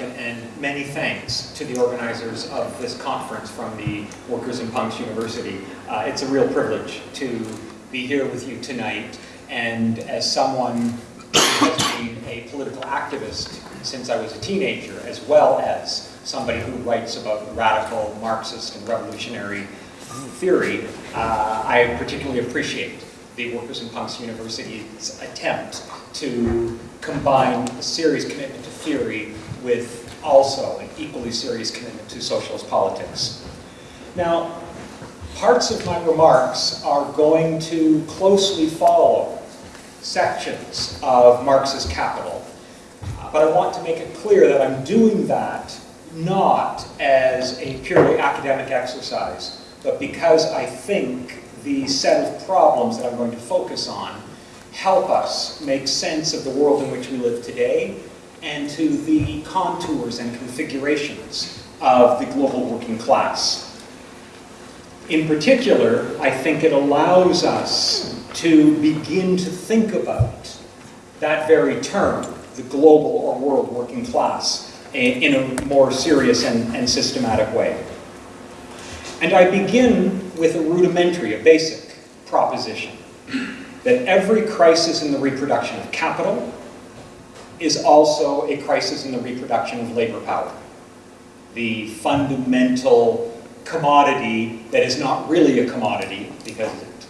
introduction and many thanks to the organizers of this conference from the Workers and Punks' University. Uh, it's a real privilege to be here with you tonight and as someone who has been a political activist since I was a teenager as well as somebody who writes about radical Marxist and revolutionary theory, uh, I particularly appreciate the Workers and Punks' University's attempt to combine a serious commitment to theory with also an equally serious commitment to socialist politics. Now, parts of my remarks are going to closely follow sections of Marx's Capital, but I want to make it clear that I'm doing that not as a purely academic exercise, but because I think the set of problems that I'm going to focus on help us make sense of the world in which we live today and to the contours and configurations of the global working class. In particular, I think it allows us to begin to think about that very term, the global or world working class, in a more serious and, and systematic way. And I begin with a rudimentary, a basic proposition that every crisis in the reproduction of capital is also a crisis in the reproduction of labor power. The fundamental commodity that is not really a commodity because, it,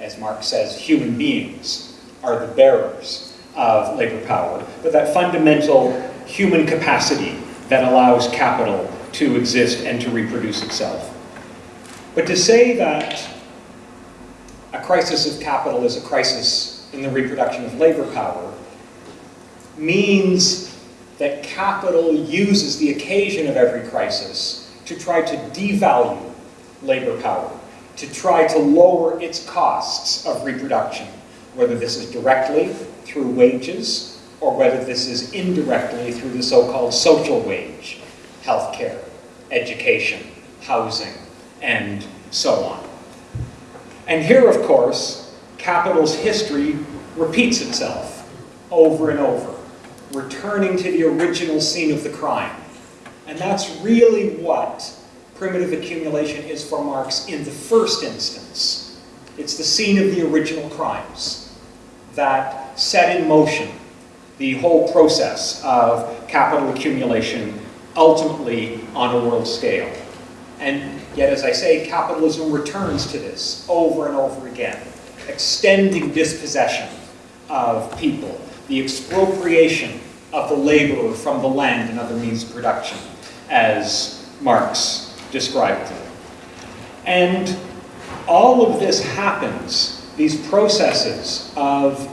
as Marx says, human beings are the bearers of labor power, but that fundamental human capacity that allows capital to exist and to reproduce itself. But to say that a crisis of capital is a crisis in the reproduction of labor power means that capital uses the occasion of every crisis to try to devalue labor power, to try to lower its costs of reproduction, whether this is directly through wages or whether this is indirectly through the so-called social wage, healthcare, education, housing, and so on. And here, of course, capital's history repeats itself over and over, returning to the original scene of the crime. And that's really what primitive accumulation is for Marx in the first instance. It's the scene of the original crimes that set in motion the whole process of capital accumulation ultimately on a world scale. And yet, as I say, capitalism returns to this over and over again, extending dispossession of people, the expropriation of the laborer from the land and other means of production, as Marx described it. And all of this happens, these processes of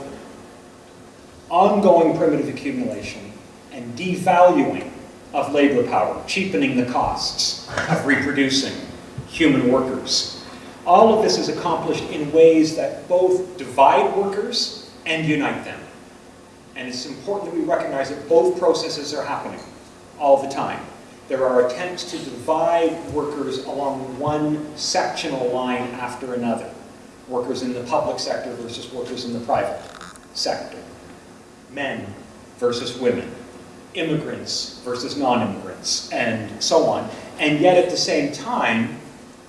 ongoing primitive accumulation and devaluing of labor power, cheapening the costs of reproducing human workers. All of this is accomplished in ways that both divide workers and unite them. And it's important that we recognize that both processes are happening all the time. There are attempts to divide workers along one sectional line after another. Workers in the public sector versus workers in the private sector. Men versus women immigrants versus non-immigrants, and so on. And yet at the same time,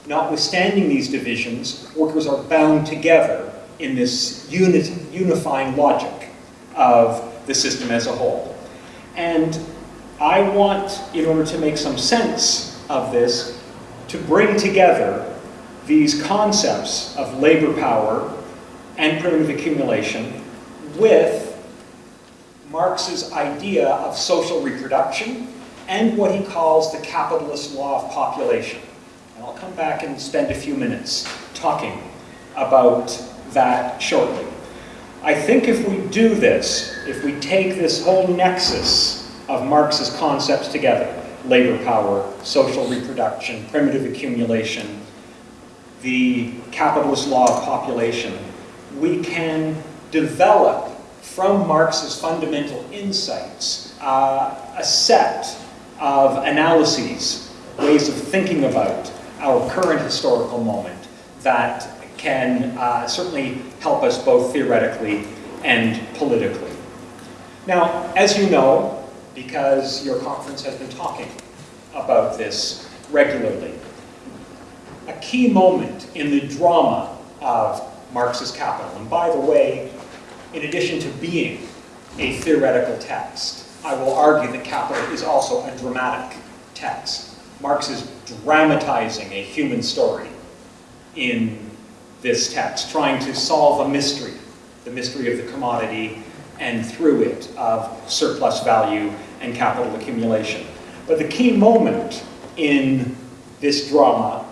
notwithstanding these divisions, workers are bound together in this unit, unifying logic of the system as a whole. And I want, in order to make some sense of this, to bring together these concepts of labor power and primitive accumulation with Marx's idea of social reproduction and what he calls the capitalist law of population. And I'll come back and spend a few minutes talking about that shortly. I think if we do this, if we take this whole nexus of Marx's concepts together, labor power, social reproduction, primitive accumulation, the capitalist law of population, we can develop from Marx's fundamental insights uh, a set of analyses, ways of thinking about our current historical moment that can uh, certainly help us both theoretically and politically. Now, as you know, because your conference has been talking about this regularly, a key moment in the drama of Marx's Capital, and by the way, in addition to being a theoretical text, I will argue that Capital is also a dramatic text. Marx is dramatizing a human story in this text, trying to solve a mystery, the mystery of the commodity, and through it of surplus value and capital accumulation. But the key moment in this drama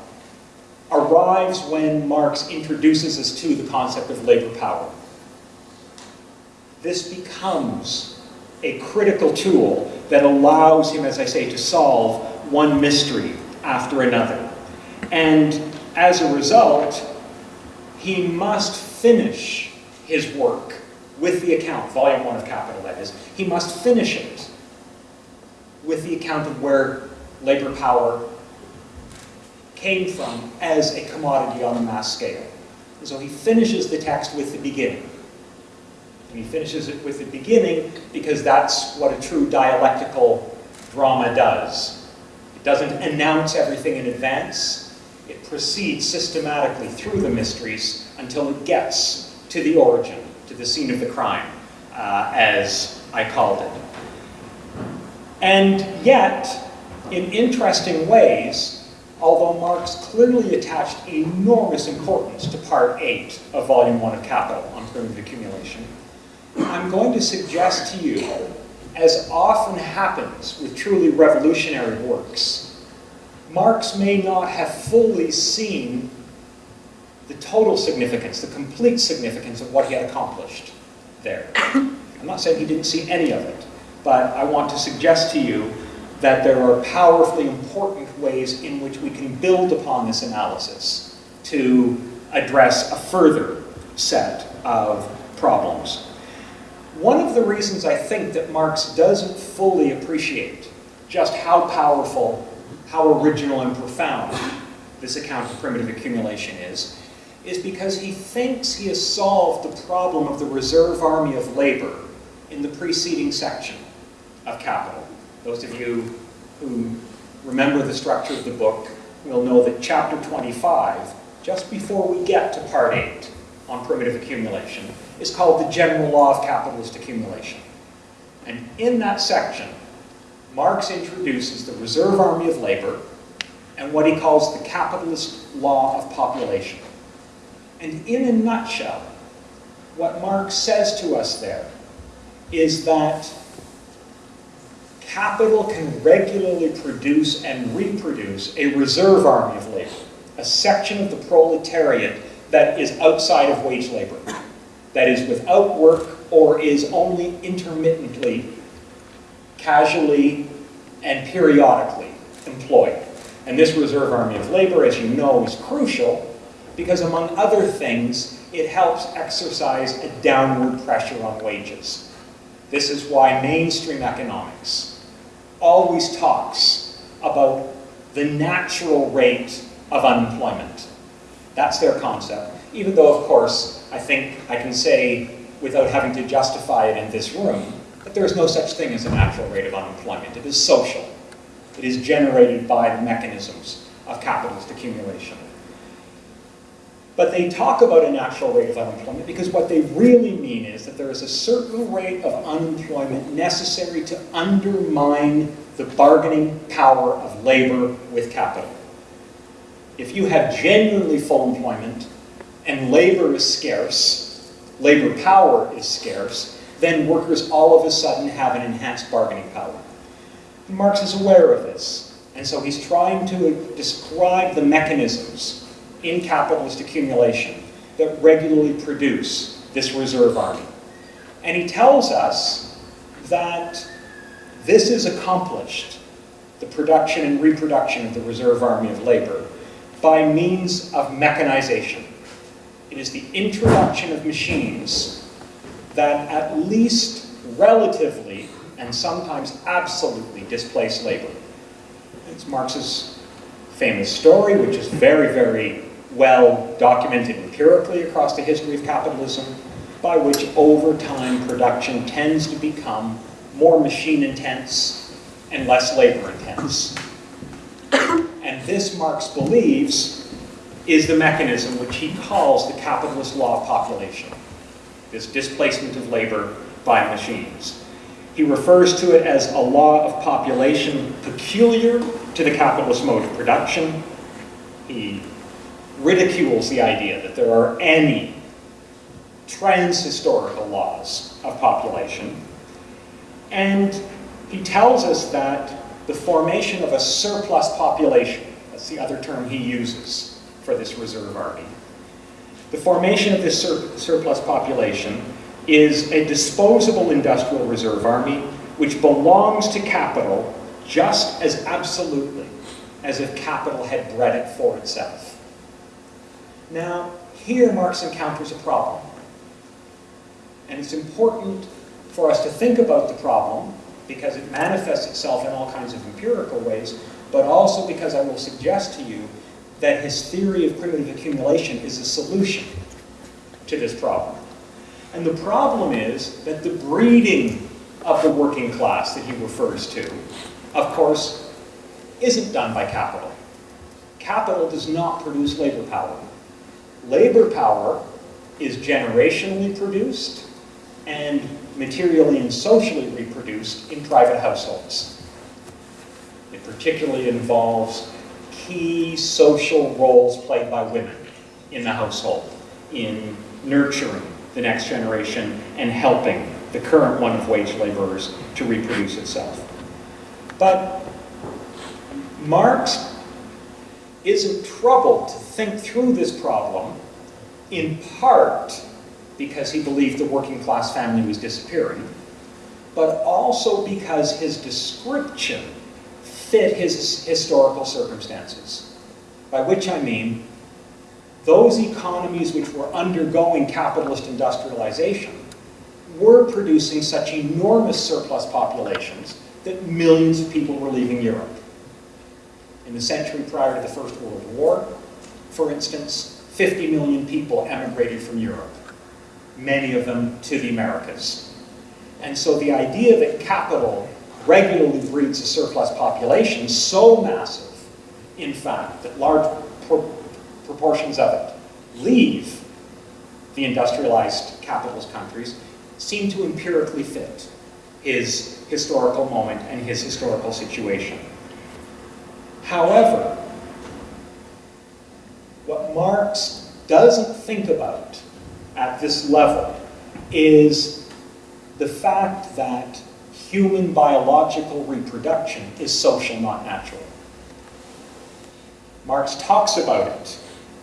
arrives when Marx introduces us to the concept of labor power. This becomes a critical tool that allows him, as I say, to solve one mystery after another. And as a result, he must finish his work with the account, volume one of Capital that is. He must finish it with the account of where labor power came from as a commodity on a mass scale. And so he finishes the text with the beginning. And he finishes it with the beginning because that's what a true dialectical drama does. It doesn't announce everything in advance. It proceeds systematically through the mysteries until it gets to the origin, to the scene of the crime, uh, as I called it. And yet, in interesting ways, although Marx clearly attached enormous importance to Part 8 of Volume 1 of Capital on primitive accumulation, I'm going to suggest to you, as often happens with truly revolutionary works, Marx may not have fully seen the total significance, the complete significance of what he had accomplished there. I'm not saying he didn't see any of it, but I want to suggest to you that there are powerfully important ways in which we can build upon this analysis to address a further set of problems. One of the reasons I think that Marx doesn't fully appreciate just how powerful, how original and profound this account of primitive accumulation is, is because he thinks he has solved the problem of the reserve army of labor in the preceding section of Capital. Those of you who remember the structure of the book will know that chapter 25, just before we get to part 8 on primitive accumulation, is called the general law of capitalist accumulation. And in that section, Marx introduces the reserve army of labor and what he calls the capitalist law of population. And in a nutshell, what Marx says to us there is that capital can regularly produce and reproduce a reserve army of labor, a section of the proletariat that is outside of wage labor, that is without work or is only intermittently, casually, and periodically employed. And this reserve army of labor, as you know, is crucial because among other things, it helps exercise a downward pressure on wages. This is why mainstream economics always talks about the natural rate of unemployment. That's their concept. Even though, of course, I think I can say, without having to justify it in this room, that there is no such thing as a natural rate of unemployment. It is social. It is generated by the mechanisms of capitalist accumulation. But they talk about a natural rate of unemployment because what they really mean is that there is a certain rate of unemployment necessary to undermine the bargaining power of labor with capital. If you have genuinely full employment and labor is scarce, labor power is scarce, then workers all of a sudden have an enhanced bargaining power. Marx is aware of this, and so he's trying to describe the mechanisms in capitalist accumulation that regularly produce this reserve army. And he tells us that this is accomplished, the production and reproduction of the reserve army of labor, by means of mechanization. It is the introduction of machines that at least relatively and sometimes absolutely displace labor. It's Marx's famous story, which is very, very well documented empirically across the history of capitalism, by which over time production tends to become more machine intense and less labor intense. And this, Marx believes, is the mechanism which he calls the capitalist law of population, this displacement of labor by machines. He refers to it as a law of population peculiar to the capitalist mode of production. He ridicules the idea that there are any trans-historical laws of population. And he tells us that the formation of a surplus population, that's the other term he uses for this reserve army. The formation of this sur surplus population is a disposable industrial reserve army which belongs to capital just as absolutely as if capital had bred it for itself. Now, here Marx encounters a problem. And it's important for us to think about the problem because it manifests itself in all kinds of empirical ways, but also because I will suggest to you that his theory of primitive accumulation is a solution to this problem. And the problem is that the breeding of the working class that he refers to, of course, isn't done by capital. Capital does not produce labor power. Labor power is generationally produced and materially and socially reproduced in private households. It particularly involves key social roles played by women in the household, in nurturing the next generation and helping the current one of wage laborers to reproduce itself. But Marx isn't troubled to think through this problem in part because he believed the working class family was disappearing, but also because his description fit his historical circumstances. By which I mean, those economies which were undergoing capitalist industrialization were producing such enormous surplus populations that millions of people were leaving Europe. In the century prior to the First World War, for instance, 50 million people emigrated from Europe many of them to the Americas. And so the idea that capital regularly breeds a surplus population so massive, in fact, that large pro proportions of it leave the industrialized capitalist countries seem to empirically fit his historical moment and his historical situation. However, what Marx doesn't think about at this level is the fact that human biological reproduction is social, not natural. Marx talks about it.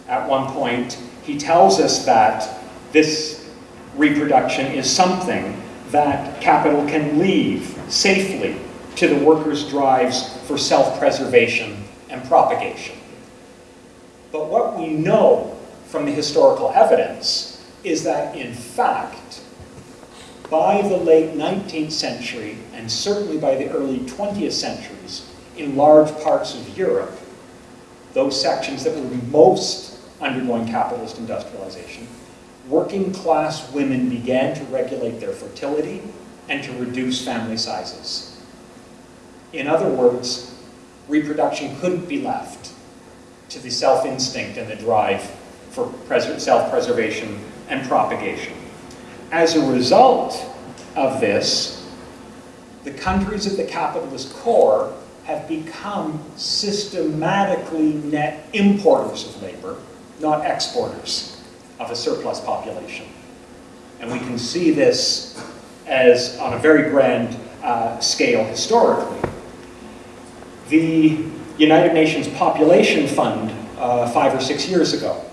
At one point, he tells us that this reproduction is something that capital can leave safely to the workers' drives for self-preservation and propagation. But what we know from the historical evidence is that in fact, by the late 19th century, and certainly by the early 20th centuries, in large parts of Europe, those sections that were most undergoing capitalist industrialization, working class women began to regulate their fertility and to reduce family sizes. In other words, reproduction couldn't be left to the self-instinct and the drive for self-preservation and propagation. As a result of this, the countries of the capitalist core have become systematically net importers of labor, not exporters of a surplus population. And we can see this as on a very grand uh, scale historically. The United Nations Population Fund uh, five or six years ago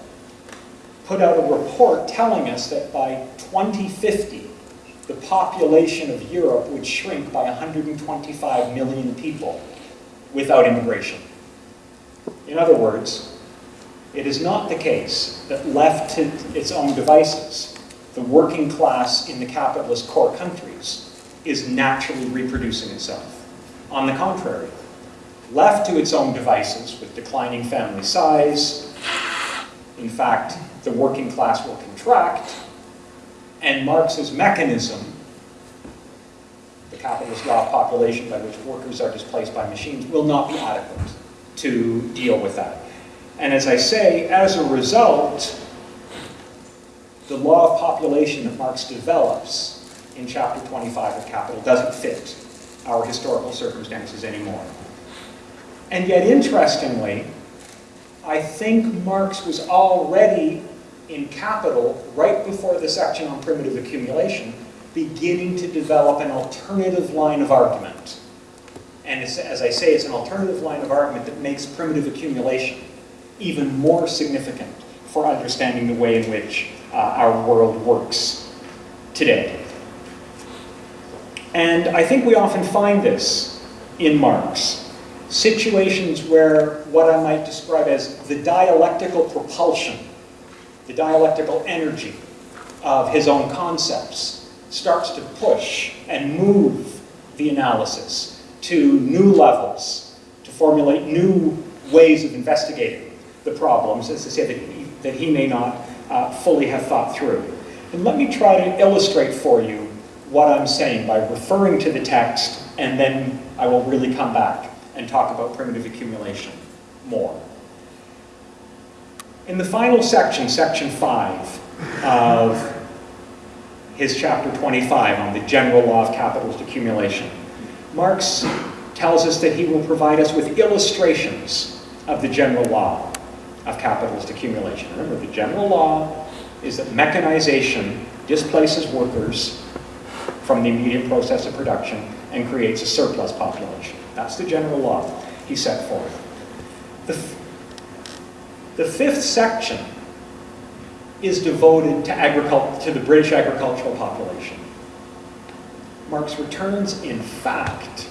put out a report telling us that by 2050, the population of Europe would shrink by 125 million people without immigration. In other words, it is not the case that left to its own devices, the working class in the capitalist core countries is naturally reproducing itself. On the contrary, left to its own devices with declining family size, in fact, the working class will contract, and Marx's mechanism, the capitalist law of population by which workers are displaced by machines, will not be adequate to deal with that. And as I say, as a result, the law of population that Marx develops in chapter 25 of Capital doesn't fit our historical circumstances anymore. And yet, interestingly, I think Marx was already in Capital, right before the section on primitive accumulation, beginning to develop an alternative line of argument. And as I say, it's an alternative line of argument that makes primitive accumulation even more significant for understanding the way in which uh, our world works today. And I think we often find this in Marx. Situations where what I might describe as the dialectical propulsion, the dialectical energy of his own concepts starts to push and move the analysis to new levels, to formulate new ways of investigating the problems, as I say, that he, that he may not uh, fully have thought through. And let me try to illustrate for you what I'm saying by referring to the text, and then I will really come back and talk about primitive accumulation more. In the final section, section 5 of his chapter 25 on the general law of capitalist accumulation, Marx tells us that he will provide us with illustrations of the general law of capitalist accumulation. Remember, the general law is that mechanization displaces workers from the immediate process of production and creates a surplus population. That's the general law he set forth. The, the fifth section is devoted to, to the British agricultural population. Marx returns, in fact,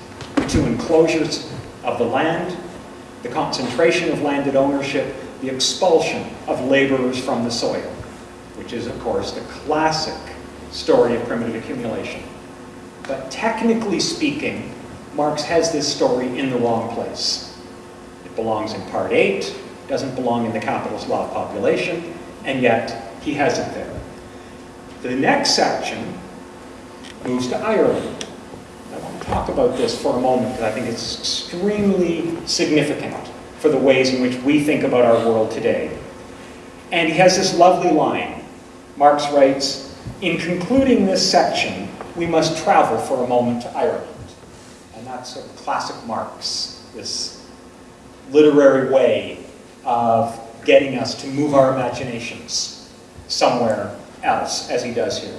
to enclosures of the land, the concentration of landed ownership, the expulsion of laborers from the soil, which is, of course, the classic story of primitive accumulation. But technically speaking, Marx has this story in the wrong place. It belongs in Part 8, doesn't belong in the capitalist law of population, and yet he has it there. The next section moves to Ireland. I want to talk about this for a moment because I think it's extremely significant for the ways in which we think about our world today. And he has this lovely line. Marx writes, in concluding this section, we must travel for a moment to Ireland. And that's a classic Marx, this literary way of getting us to move our imaginations somewhere else, as he does here.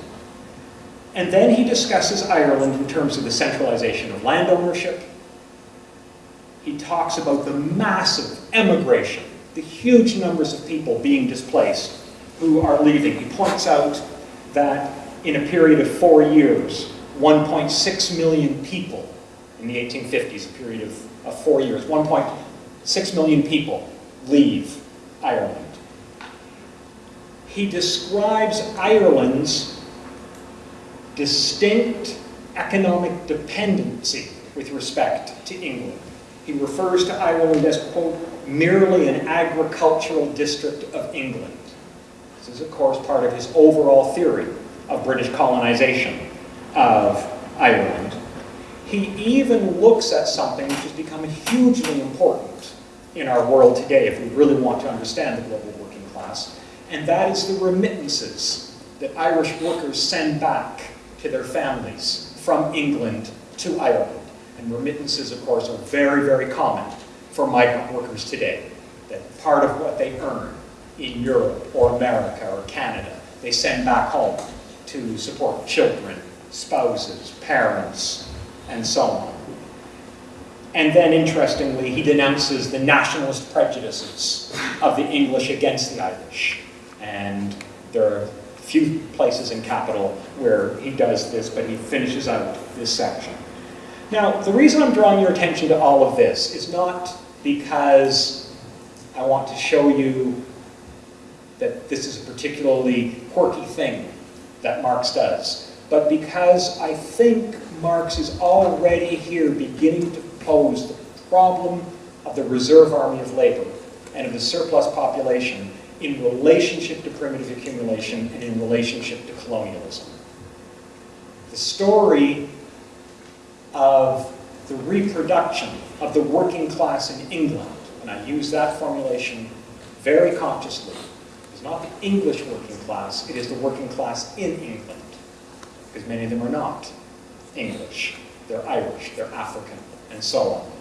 And then he discusses Ireland in terms of the centralization of land ownership. He talks about the massive emigration, the huge numbers of people being displaced who are leaving. He points out that in a period of four years, 1.6 million people in the 1850s, a period of, of four years, 1.6 million people leave Ireland. He describes Ireland's distinct economic dependency with respect to England. He refers to Ireland as, quote, merely an agricultural district of England. This is, of course, part of his overall theory of British colonization of Ireland. He even looks at something which has become hugely important in our world today if we really want to understand the global working class, and that is the remittances that Irish workers send back to their families from England to Ireland. And remittances, of course, are very, very common for migrant workers today. That part of what they earn in Europe or America or Canada, they send back home to support children, spouses, parents, and so on. And then, interestingly, he denounces the nationalist prejudices of the English against the Irish. And there are a few places in Capital where he does this, but he finishes out this section. Now, the reason I'm drawing your attention to all of this is not because I want to show you that this is a particularly quirky thing that Marx does. but because I think Marx is already here beginning to pose the problem of the reserve army of labor and of the surplus population in relationship to primitive accumulation and in relationship to colonialism. The story of the reproduction of the working class in England, and I use that formulation very consciously, is not the English working class, it is the working class in England, because many of them are not English. They're Irish, they're African, and so on.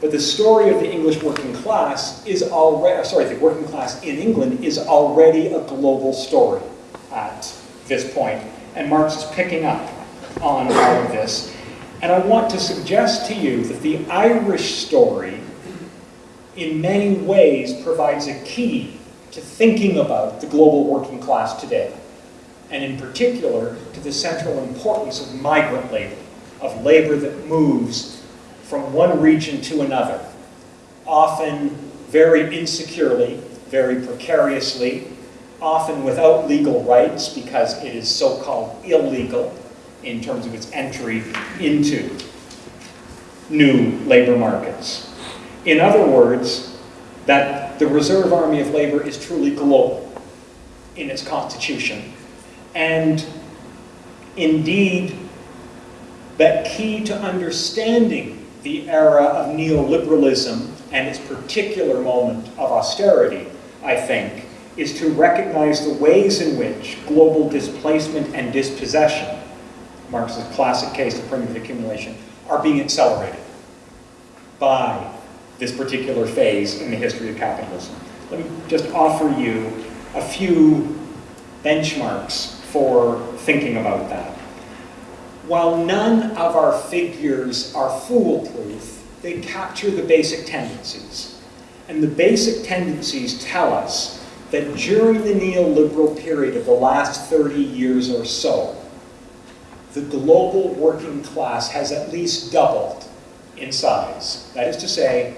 But the story of the English working class is already, uh, sorry, the working class in England is already a global story at this point. And Marx is picking up on all of this. And I want to suggest to you that the Irish story in many ways provides a key to thinking about the global working class today. And in particular, to the central importance of migrant labor, of labor that moves from one region to another, often very insecurely, very precariously, often without legal rights because it is so-called illegal in terms of its entry into new labor markets. In other words, that the reserve army of labor is truly global in its constitution and indeed that key to understanding the era of neoliberalism and its particular moment of austerity, I think, is to recognize the ways in which global displacement and dispossession, Marx's classic case of primitive accumulation, are being accelerated by this particular phase in the history of capitalism. Let me just offer you a few benchmarks for thinking about that. While none of our figures are foolproof, they capture the basic tendencies. And the basic tendencies tell us that during the neoliberal period of the last 30 years or so, the global working class has at least doubled in size. That is to say,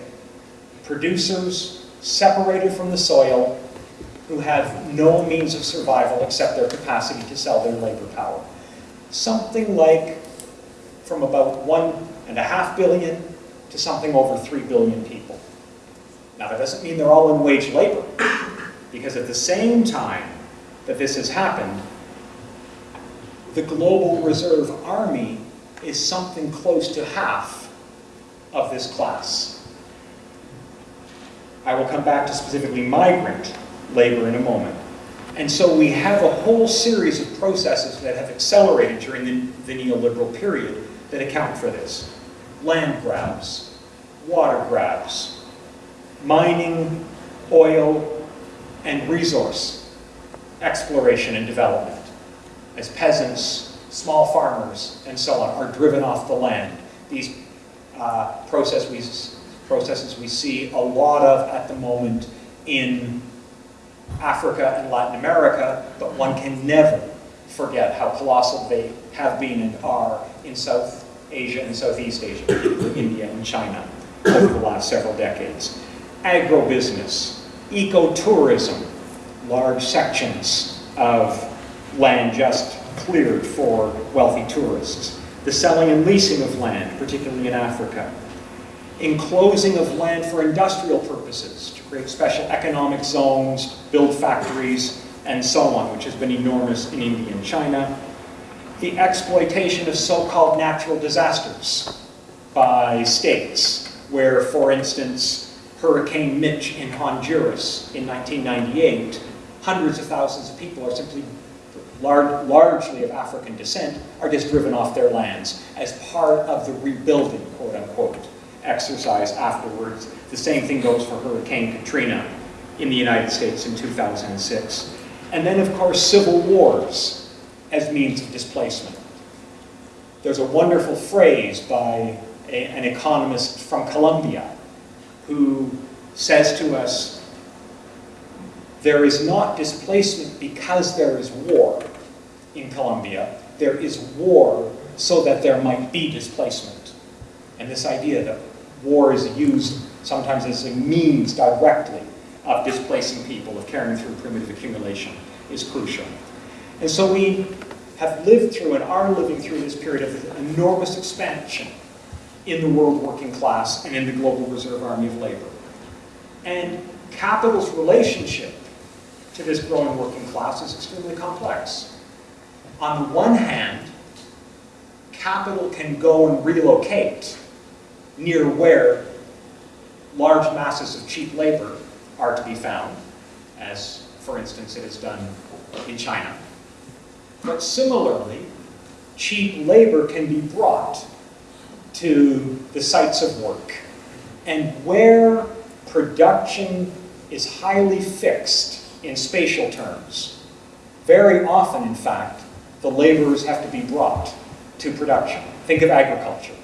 producers separated from the soil who have no means of survival except their capacity to sell their labor power something like from about one and a half billion to something over three billion people. Now that doesn't mean they're all in wage labor, because at the same time that this has happened, the global reserve army is something close to half of this class. I will come back to specifically migrant labor in a moment. And so we have a whole series of processes that have accelerated during the, the neoliberal period that account for this. Land grabs, water grabs, mining, oil, and resource exploration and development. As peasants, small farmers, and so on are driven off the land. These uh, process we, processes we see a lot of at the moment in Africa and Latin America, but one can never forget how colossal they have been and are in South Asia and Southeast Asia, India and China over the last several decades. Agrobusiness, ecotourism, large sections of land just cleared for wealthy tourists. The selling and leasing of land, particularly in Africa. Enclosing of land for industrial purposes, create special economic zones, build factories, and so on, which has been enormous in India and China. The exploitation of so-called natural disasters by states, where, for instance, Hurricane Mitch in Honduras in 1998, hundreds of thousands of people are simply large, largely of African descent, are just driven off their lands as part of the rebuilding, quote unquote, exercise afterwards. The same thing goes for Hurricane Katrina in the United States in 2006. And then, of course, civil wars as means of displacement. There's a wonderful phrase by a, an economist from Colombia who says to us, there is not displacement because there is war in Colombia. There is war so that there might be displacement. And this idea that war is used sometimes as a means directly of displacing people, of carrying through primitive accumulation, is crucial. And so we have lived through and are living through this period of enormous expansion in the world working class and in the global reserve army of labor. And capital's relationship to this growing working class is extremely complex. On the one hand, capital can go and relocate near where large masses of cheap labor are to be found, as, for instance, it has done in China. But similarly, cheap labor can be brought to the sites of work. And where production is highly fixed in spatial terms, very often, in fact, the laborers have to be brought to production. Think of agriculture.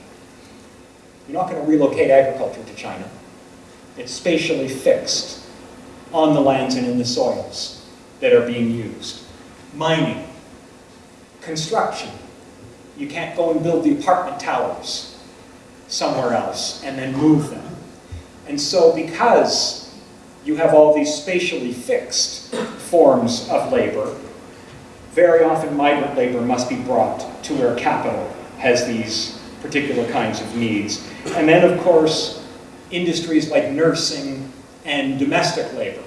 You're not going to relocate agriculture to China. It's spatially fixed on the lands and in the soils that are being used. Mining, construction. You can't go and build the apartment towers somewhere else and then move them. And so because you have all these spatially fixed forms of labor, very often migrant labor must be brought to where capital has these particular kinds of needs. And then, of course, industries like nursing and domestic labor,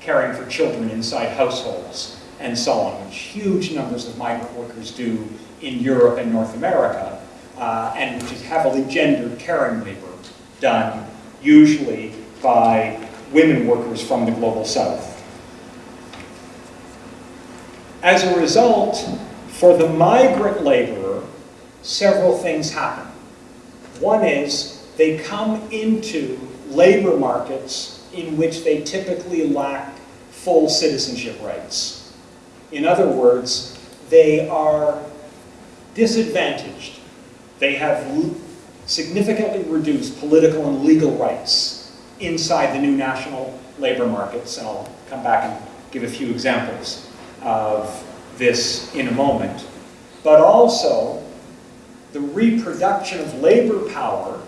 caring for children inside households, and so on, which huge numbers of migrant workers do in Europe and North America, uh, and which is heavily gendered caring labor done usually by women workers from the global south. As a result, for the migrant laborer, several things happen. One is they come into labor markets in which they typically lack full citizenship rights. In other words, they are disadvantaged. They have significantly reduced political and legal rights inside the new national labor markets, and I'll come back and give a few examples of this in a moment, but also the reproduction of labor power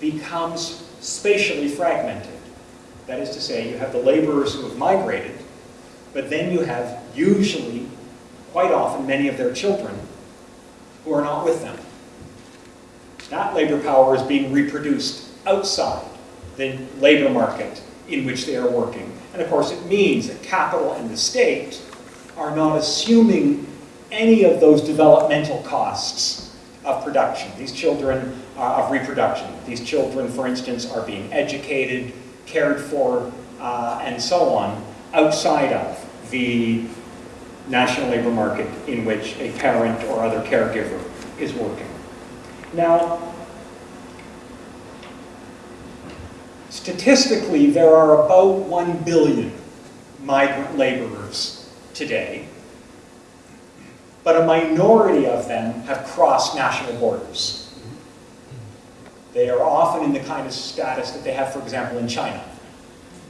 becomes spatially fragmented. That is to say, you have the laborers who have migrated, but then you have usually, quite often, many of their children who are not with them. That labor power is being reproduced outside the labor market in which they are working. And of course, it means that capital and the state are not assuming any of those developmental costs of production. These children, uh, of reproduction. These children, for instance, are being educated, cared for, uh, and so on, outside of the national labor market in which a parent or other caregiver is working. Now, statistically, there are about 1 billion migrant laborers today, but a minority of them have crossed national borders. They are often in the kind of status that they have, for example, in China,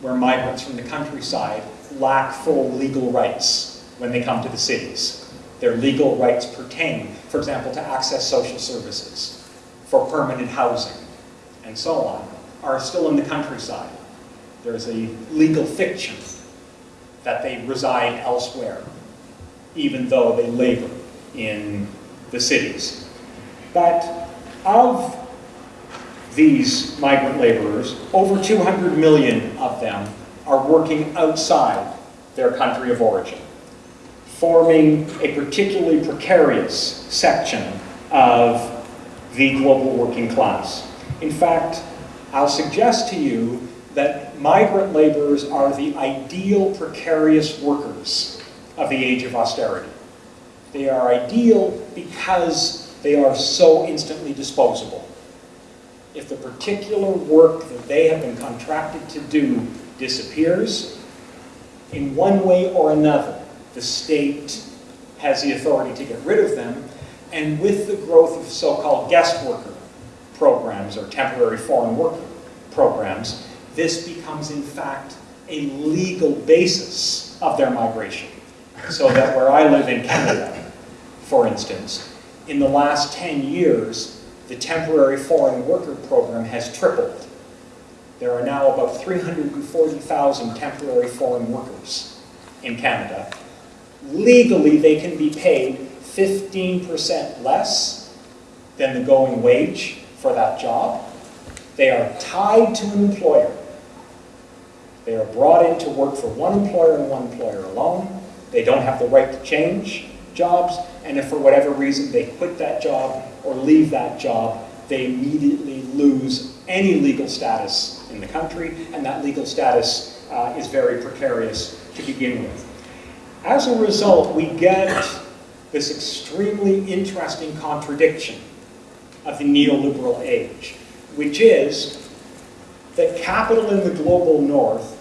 where migrants from the countryside lack full legal rights when they come to the cities. Their legal rights pertain, for example, to access social services, for permanent housing, and so on, are still in the countryside. There's a legal fiction that they reside elsewhere, even though they labor in the cities. But of these migrant laborers, over 200 million of them are working outside their country of origin, forming a particularly precarious section of the global working class. In fact, I'll suggest to you that migrant laborers are the ideal precarious workers of the age of austerity. They are ideal because they are so instantly disposable. If the particular work that they have been contracted to do disappears, in one way or another, the state has the authority to get rid of them, and with the growth of so-called guest worker programs or temporary foreign worker programs, this becomes in fact a legal basis of their migration. So that where I live in Canada, for instance, in the last 10 years, the temporary foreign worker program has tripled. There are now about 340,000 temporary foreign workers in Canada, Legally, they can be paid 15% less than the going wage for that job. They are tied to an employer. They are brought in to work for one employer and one employer alone. They don't have the right to change jobs, and if for whatever reason they quit that job or leave that job, they immediately lose any legal status in the country, and that legal status uh, is very precarious to begin with. As a result, we get this extremely interesting contradiction of the neoliberal age, which is that capital in the global north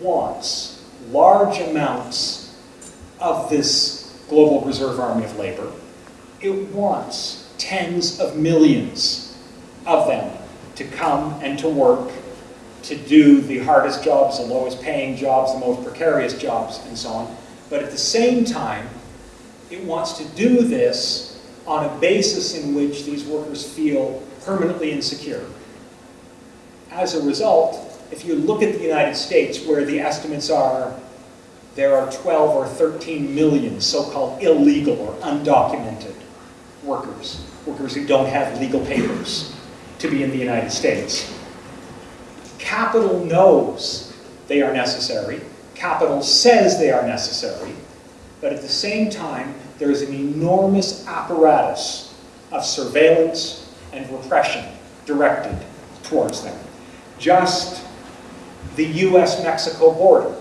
wants large amounts of this global reserve army of labor. It wants tens of millions of them to come and to work, to do the hardest jobs, the lowest paying jobs, the most precarious jobs, and so on. But at the same time, it wants to do this on a basis in which these workers feel permanently insecure. As a result, if you look at the United States, where the estimates are there are 12 or 13 million so-called illegal or undocumented workers, workers who don't have legal papers to be in the United States. Capital knows they are necessary. Capital says they are necessary. But at the same time, there is an enormous apparatus of surveillance and repression directed towards them. Just the US-Mexico border,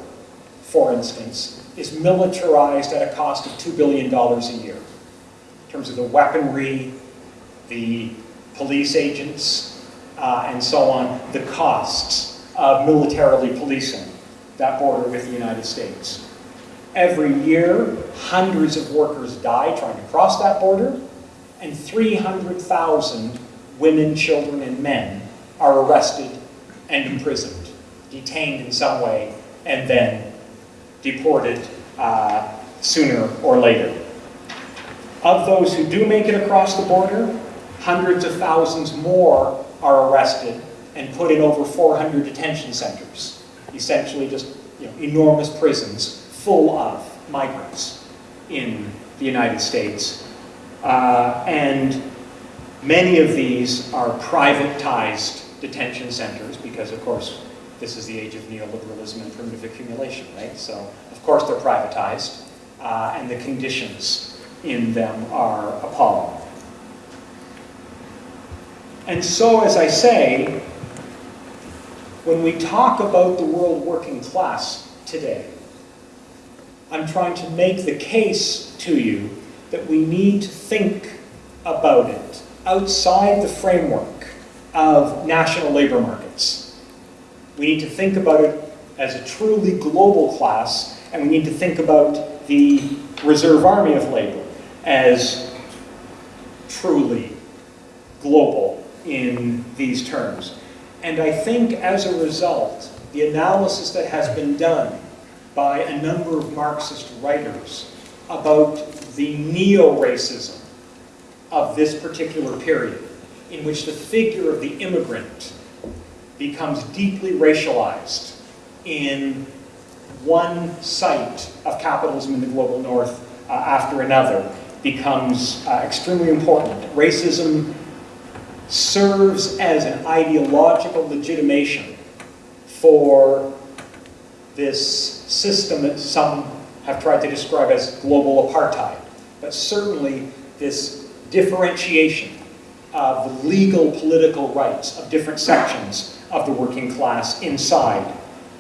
for instance, is militarized at a cost of $2 billion a year. In terms of the weaponry, the police agents, uh, and so on, the costs of militarily policing that border with the United States. Every year, hundreds of workers die trying to cross that border, and 300,000 women, children, and men are arrested and imprisoned, detained in some way, and then deported uh, sooner or later. Of those who do make it across the border, hundreds of thousands more are arrested and put in over 400 detention centers, essentially just you know, enormous prisons full of migrants in the United States. Uh, and many of these are privatized detention centers because, of course, this is the age of neoliberalism and primitive accumulation, right? So, of course, they're privatized, uh, and the conditions in them are appalling. And so, as I say, when we talk about the world working class today, I'm trying to make the case to you that we need to think about it outside the framework of national labor markets. We need to think about it as a truly global class, and we need to think about the reserve army of labor as truly global in these terms. And I think as a result, the analysis that has been done by a number of Marxist writers about the neo-racism of this particular period, in which the figure of the immigrant becomes deeply racialized in one site of capitalism in the global north uh, after another becomes uh, extremely important. Racism serves as an ideological legitimation for this system that some have tried to describe as global apartheid, but certainly this differentiation of the legal political rights of different sections of the working class inside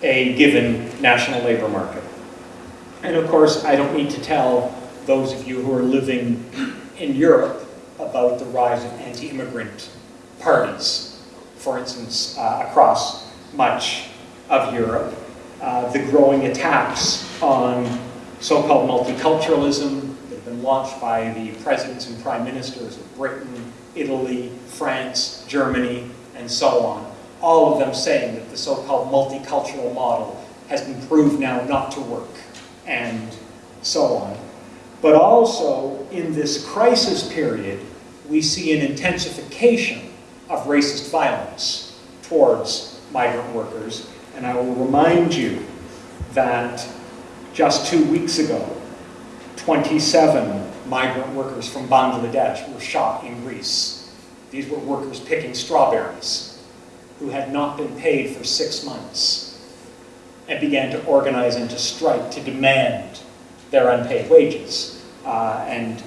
a given national labor market. And of course, I don't need to tell those of you who are living in Europe about the rise of anti-immigrant parties, for instance, uh, across much of Europe uh, the growing attacks on so-called multiculturalism that have been launched by the presidents and prime ministers of Britain, Italy, France, Germany, and so on. All of them saying that the so-called multicultural model has been proved now not to work, and so on. But also, in this crisis period, we see an intensification of racist violence towards migrant workers and I will remind you that just two weeks ago, 27 migrant workers from Bangladesh were shot in Greece. These were workers picking strawberries who had not been paid for six months and began to organize and to strike to demand their unpaid wages. Uh, and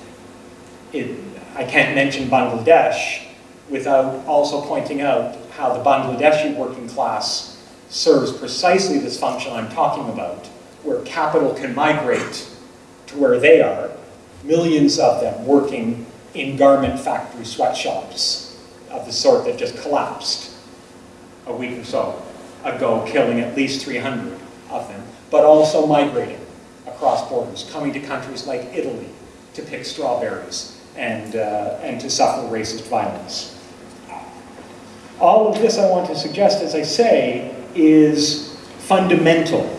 it, I can't mention Bangladesh without also pointing out how the Bangladeshi working class serves precisely this function I'm talking about, where capital can migrate to where they are, millions of them working in garment factory sweatshops of the sort that just collapsed a week or so ago, killing at least 300 of them, but also migrating across borders, coming to countries like Italy to pick strawberries and, uh, and to suffer racist violence. All of this I want to suggest, as I say, is fundamental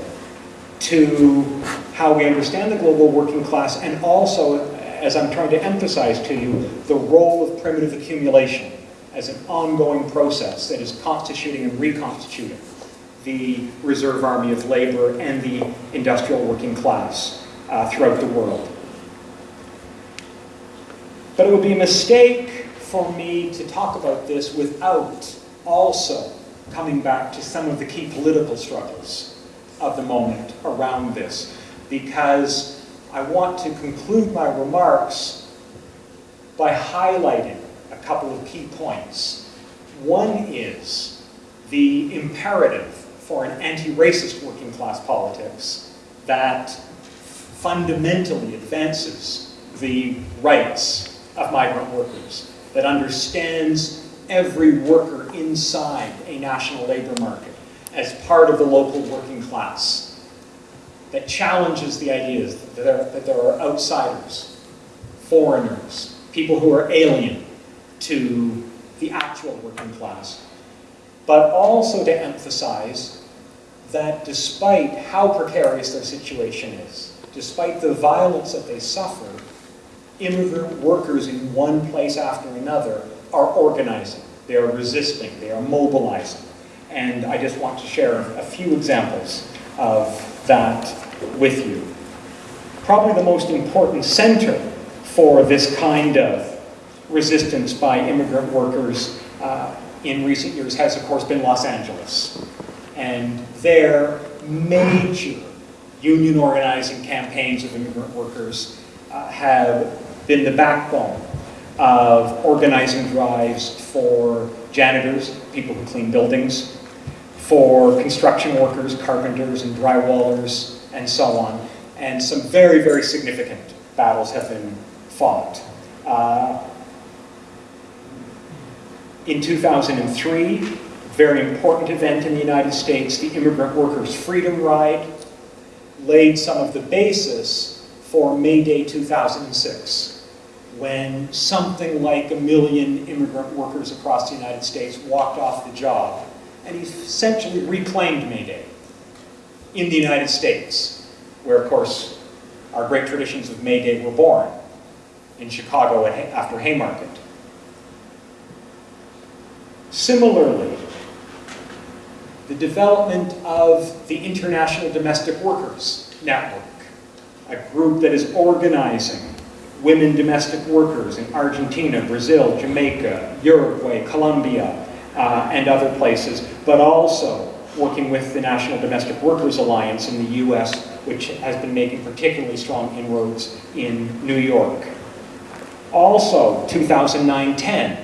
to how we understand the global working class and also, as I'm trying to emphasize to you, the role of primitive accumulation as an ongoing process that is constituting and reconstituting the reserve army of labor and the industrial working class uh, throughout the world. But it would be a mistake for me to talk about this without also coming back to some of the key political struggles of the moment around this, because I want to conclude my remarks by highlighting a couple of key points. One is the imperative for an anti-racist working class politics that fundamentally advances the rights of migrant workers, that understands every worker inside a national labor market as part of the local working class, that challenges the ideas that there, that there are outsiders, foreigners, people who are alien to the actual working class, but also to emphasize that despite how precarious their situation is, despite the violence that they suffer, immigrant workers in one place after another are organizing, they are resisting, they are mobilizing. And I just want to share a few examples of that with you. Probably the most important center for this kind of resistance by immigrant workers uh, in recent years has, of course, been Los Angeles. And their major union organizing campaigns of immigrant workers uh, have been the backbone of organizing drives for janitors, people who clean buildings, for construction workers, carpenters and drywallers, and so on. And some very, very significant battles have been fought. Uh, in 2003, very important event in the United States, the Immigrant Workers Freedom Ride, laid some of the basis for May Day 2006, when something like a million immigrant workers across the United States walked off the job and he essentially reclaimed May Day in the United States, where, of course, our great traditions of May Day were born, in Chicago after Haymarket. Similarly, the development of the International Domestic Workers Network, a group that is organizing women domestic workers in Argentina, Brazil, Jamaica, Uruguay, Colombia, uh, and other places, but also working with the National Domestic Workers Alliance in the US, which has been making particularly strong inroads in New York. Also, 2009-10,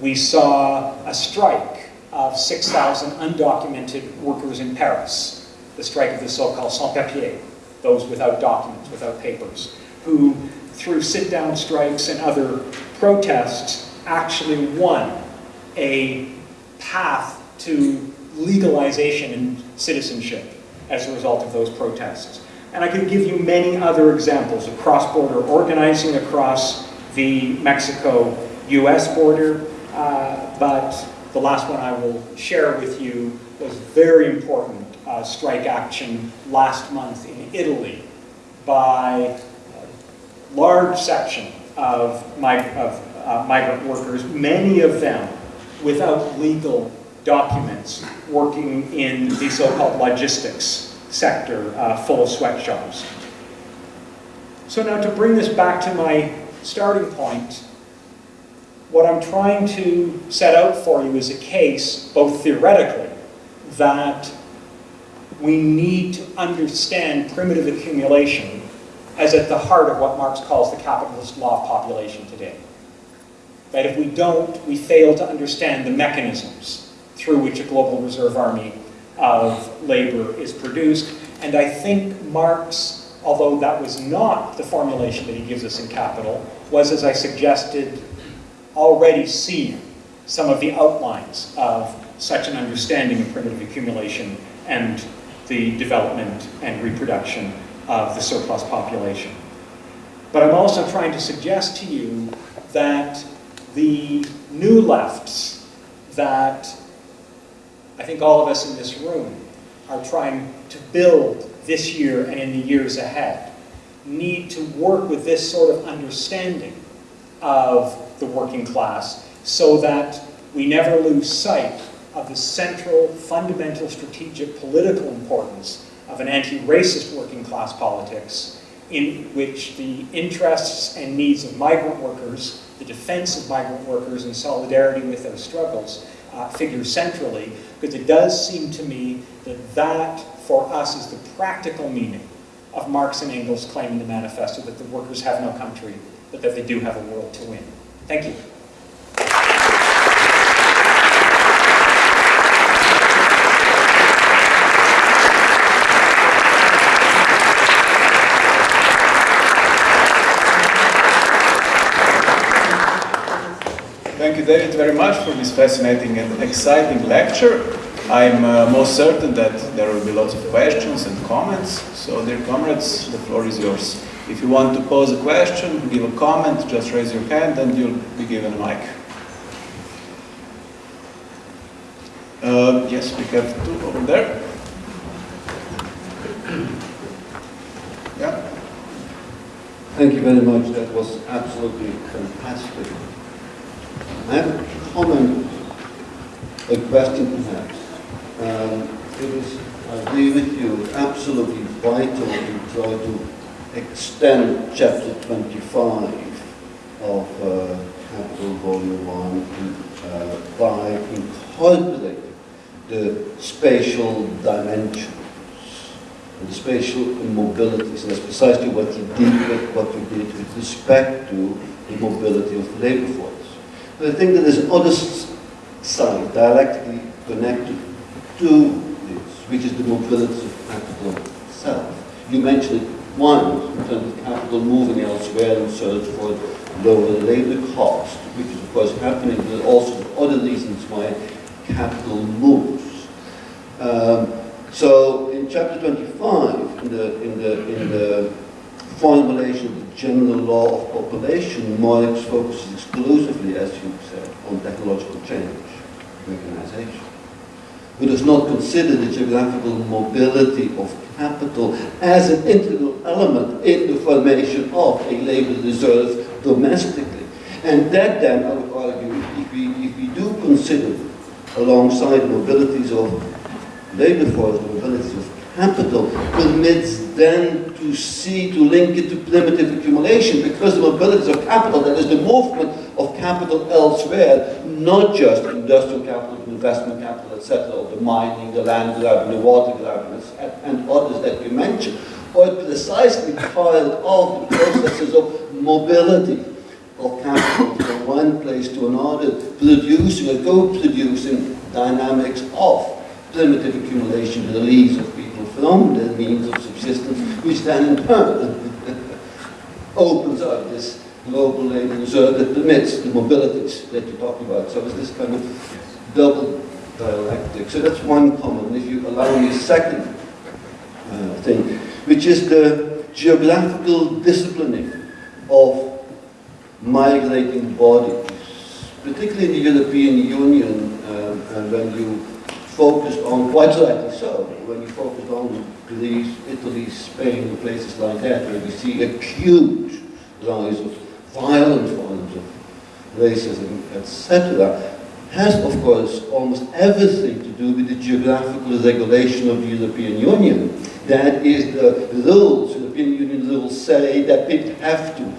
we saw a strike of 6,000 undocumented workers in Paris, the strike of the so-called sans-papiers, those without documents, without papers, who through sit-down strikes and other protests actually won a path to legalization and citizenship as a result of those protests. And I could give you many other examples of cross-border organizing across the Mexico-US border, uh, but the last one I will share with you was very important uh, strike action last month in Italy by a large section of, of uh, migrant workers, many of them without legal documents, working in the so-called logistics sector uh, full of sweatshops. So now to bring this back to my starting point, what I'm trying to set out for you is a case, both theoretically, that we need to understand primitive accumulation as at the heart of what Marx calls the capitalist law of population today. That if we don't, we fail to understand the mechanisms through which a global reserve army of labor is produced. And I think Marx, although that was not the formulation that he gives us in Capital, was, as I suggested, already seeing some of the outlines of such an understanding of primitive accumulation and the development and reproduction of the surplus population. But I'm also trying to suggest to you that the new lefts that I think all of us in this room are trying to build this year and in the years ahead need to work with this sort of understanding of the working class so that we never lose sight of the central, fundamental, strategic, political importance of an anti-racist working class politics in which the interests and needs of migrant workers, the defense of migrant workers and solidarity with their struggles uh, figure centrally, because it does seem to me that that, for us, is the practical meaning of Marx and Engels' claim in the manifesto that the workers have no country, but that they do have a world to win. Thank you. Thank you, David, very much for this fascinating and exciting lecture. I'm uh, most certain that there will be lots of questions and comments. So, dear comrades, the floor is yours. If you want to pose a question, give a comment, just raise your hand and you'll be given a mic. Uh, yes, we have two over there. Yeah. Thank you very much. That was absolutely fantastic. I have a comment, a question perhaps. Um, it is, I agree with you, absolutely vital to try to extend chapter 25 of uh, Capital Volume 1 uh, by incorporating the spatial dimensions and the spatial immobilities. And that's precisely what you did with what you did with respect to the mobility of the labor force. But I think that there's another side, dialectically connected to this, which is the mobility of capital itself. You mentioned one, in terms of capital moving elsewhere in search for lower labor cost, which is of course happening, but also other reasons why capital moves. Um, so in chapter 25, in the, in the, in the formulation of the general law of population, Marx focuses exclusively, as you said, on technological change, mechanization. He does not consider the geographical mobility of capital as an integral element in the formation of a labor reserve domestically. And that then, I would argue, if we, if we do consider alongside mobilities of labor force, mobilities of capital, permits then to see, to link it to primitive accumulation, because the mobilities of capital, that is the movement of capital elsewhere, not just industrial capital, investment capital, etc., or the mining, the land grabbing, the water grabbing, and others that you mentioned, are precisely part of the processes of mobility of capital from one place to another, producing or co-producing dynamics of primitive accumulation, the release of people from their means of subsistence, which then in turn opens up this global labor reserve that permits the mobilities that you're talking about. So it's this kind of double dialectic. So that's one comment. If you allow me a second uh, thing, which is the geographical disciplining of migrating bodies, particularly in the European Union, um, and when you focused on, quite rightly so, when you focus on Greece, Italy, Spain, places like that, where we see a huge rise of violent forms of racism, etc. has, of course, almost everything to do with the geographical regulation of the European Union. That is, the rules, European Union rules say that people have to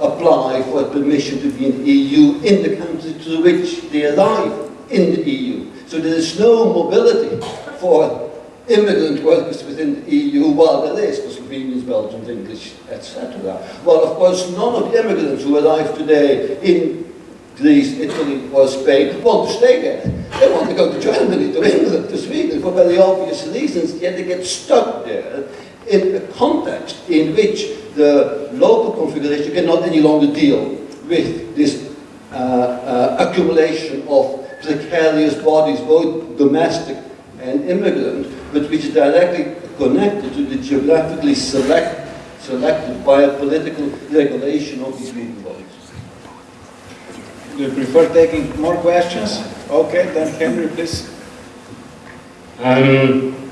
apply for permission to be in the EU in the country to which they arrive in the EU. So there is no mobility for immigrant workers within the EU, while there is for Slovenians, Belgians, English, etc. Well, of course, none of the immigrants who arrive today in Greece, Italy, or Spain want to stay there. They want to go to Germany, to England, to Sweden, for very obvious reasons, yet they get stuck there in a context in which the local configuration cannot any longer deal with this uh, uh, accumulation of precarious bodies, both domestic and immigrant, but which are directly connected to the geographically select, selected by a political regulation of these legal bodies. Do you prefer taking more questions? Okay, then Henry, please. Um,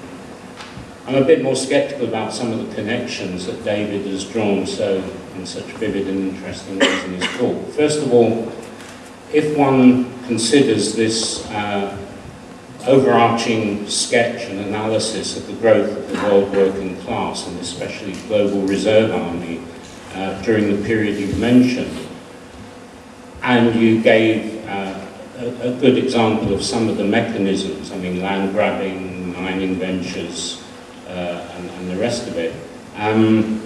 I'm a bit more sceptical about some of the connections that David has drawn so in such vivid and interesting ways in his talk. First of all, if one considers this uh, overarching sketch and analysis of the growth of the world working class and especially global reserve army uh, during the period you've mentioned, and you gave uh, a, a, good example of some of the mechanisms, I mean land grabbing, mining ventures, uh, and, and, the rest of it. Um,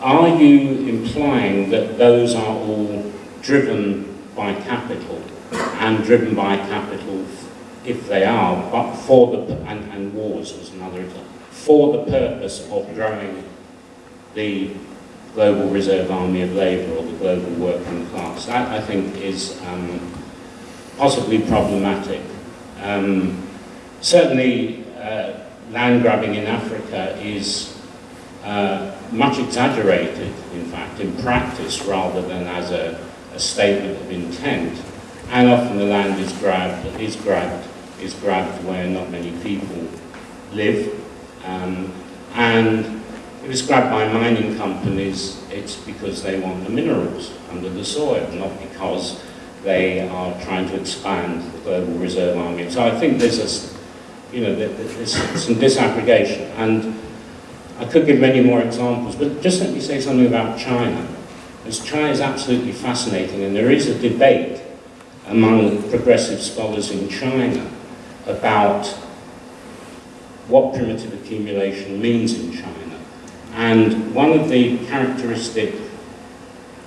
are you implying that those are all driven by capital and driven by capital if they are, but for the, and, and wars was another example, for the purpose of growing the global reserve army of labour or the global working class. That, I think, is um, possibly problematic. Um, certainly, uh, land grabbing in Africa is uh, much exaggerated, in fact, in practice rather than as a, a statement of intent. And often the land is grabbed, is grabbed, is grabbed where not many people live. Um, and it was grabbed by mining companies, it's because they want the minerals under the soil, not because they are trying to expand the global reserve army. So I think there's a, you know, there's some disaggregation. And I could give many more examples, but just let me say something about China. China is absolutely fascinating, and there is a debate among progressive scholars in China about what primitive accumulation means in China. And one of the characteristic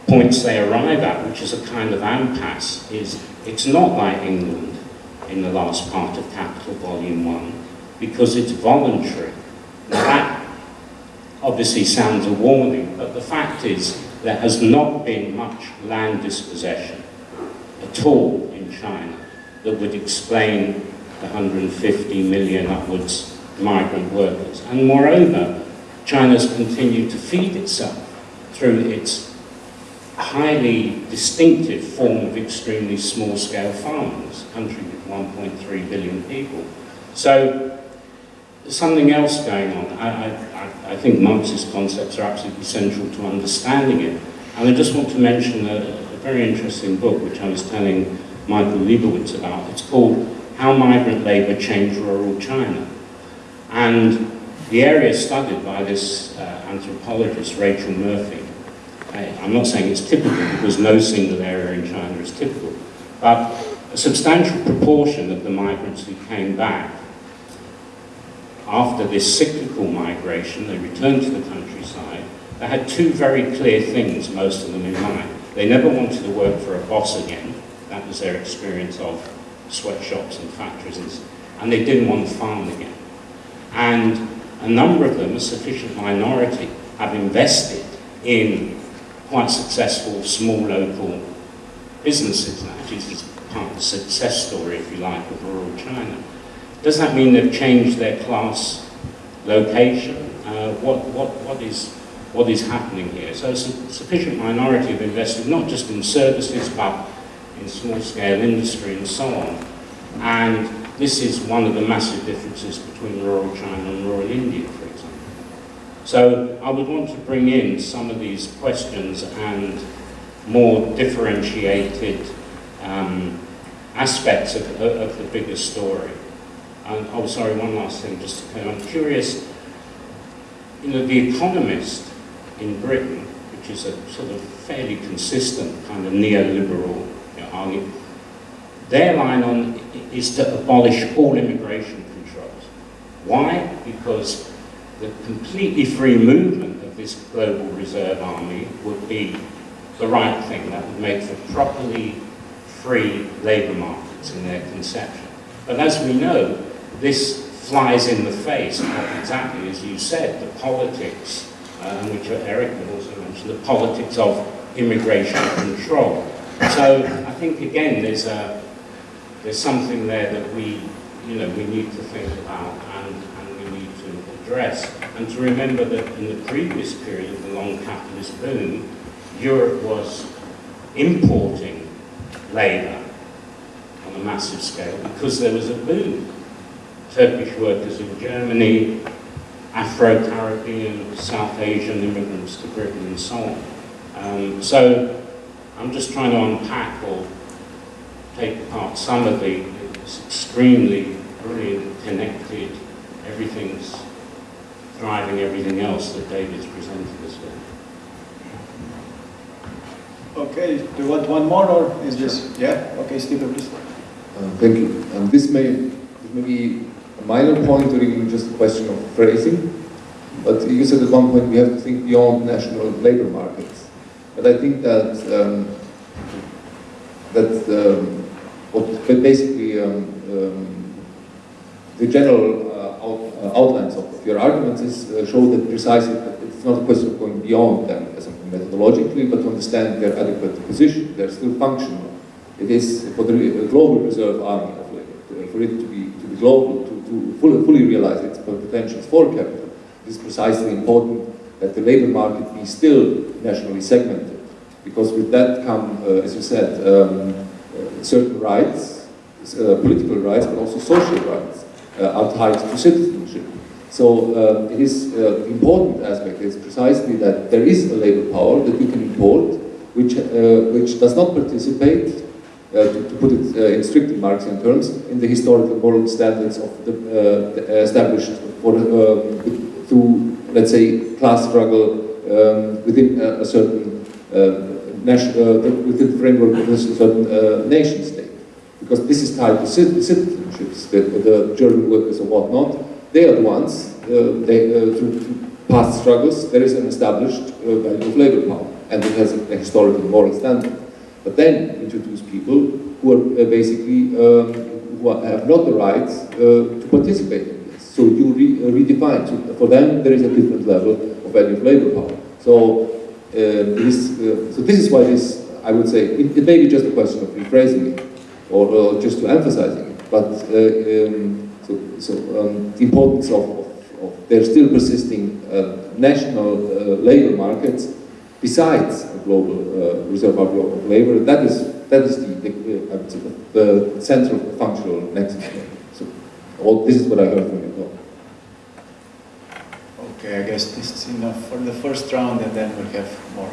points they arrive at, which is a kind of impasse, is it's not like England in the last part of Capital Volume 1, because it's voluntary. Now that obviously sounds a warning, but the fact is there has not been much land dispossession at all in China that would explain the 150 million upwards migrant workers. And moreover, China's continued to feed itself through its highly distinctive form of extremely small-scale farming, a country with 1.3 billion people. So there's something else going on. I, I, I think Marxist concepts are absolutely central to understanding it. And I just want to mention a, a very interesting book which I was telling Michael Lebowitz about. It's called How Migrant Labour Changed Rural China. And the area studied by this uh, anthropologist, Rachel Murphy, I, I'm not saying it's typical because no single area in China is typical, but a substantial proportion of the migrants who came back after this cyclical migration, they returned to the countryside, they had two very clear things, most of them in mind. They never wanted to work for a boss again. That was their experience of sweatshops and factories. And they didn't want to farm again. And a number of them, a sufficient minority, have invested in quite successful small local businesses. That is part of the success story, if you like, of rural China. Does that mean they've changed their class location? Uh, what, what, what, is, what is happening here? So a sufficient minority have invested not just in services, but in small-scale industry and so on. And this is one of the massive differences between rural China and rural India, for example. So I would want to bring in some of these questions and more differentiated um, aspects of, of the bigger story. And, oh, sorry, one last thing, just. I'm curious, you know, The Economist in Britain, which is a sort of fairly consistent kind of neoliberal you know, argument, their line on is to abolish all immigration controls. Why? Because the completely free movement of this global reserve army would be the right thing. That would make for properly free labour markets in their conception. But as we know, this flies in the face of exactly as you said, the politics, um, which Eric had also mentioned, the politics of immigration control. So I think again there's a there's something there that we you know we need to think about and, and we need to address. And to remember that in the previous period of the long capitalist boom, Europe was importing labour on a massive scale because there was a boom. Turkish workers in Germany, Afro-Caribbean, South Asian immigrants to Britain and so on. Um, so I'm just trying to unpack or take apart some of the extremely brilliant, connected, everything's driving everything else that David's presented us with. Okay, do you want one more or is this, yeah? Okay, Stephen, please. Uh, Thank you. Um, This may, this may be a minor point or even just a question of phrasing, but you said at one point we have to think beyond national labor markets. But I think that, um, that um, what basically um, um, the general uh, out, uh, outlines of, your arguments is, uh, show that precisely that it's not a question of going beyond them as methodologically, but to understand their adequate position, they're still functional. It is for the global reserve army of labor, for it to be, to be global, to, to fully, fully realize its potentials for capital, it is precisely important that the labor market be still nationally segmented. Because with that come, uh, as you said, um, uh, certain rights, uh, political rights, but also social rights uh, are tied to citizenship. So uh, it is uh, important aspect is precisely that there is a labor power that you can import, which uh, which does not participate, to, to put it uh, in strictly Marxian terms, in the historical moral standards of the, uh, the established for uh, through let's say class struggle um, within a, a certain uh, nation, uh, within the framework of a certain uh, nation state because this is tied to cit- citizenships, the, the German workers or whatnot, they are the ones, uh, they, uh, through, through past struggles, there is an established uh, value of labor power, and it has a historical moral standard. But then introduce people who are uh, basically, um, who are, have not the rights uh, to participate in this. So you re, uh, redefine, so for them there is a different level of value of labor power. So, uh, this, uh, so this is why this, I would say, it, it may be just a question of rephrasing it, or, just to emphasizing it. But um, so, so um, the importance of, of, of still persisting uh, national uh, labor markets besides a global uh, reserve of of labor, that is that is the, the, uh, I would say the, the central functional nexus. So all, this is what I heard from you. Okay, I guess this is enough for the first round and then we'll have more.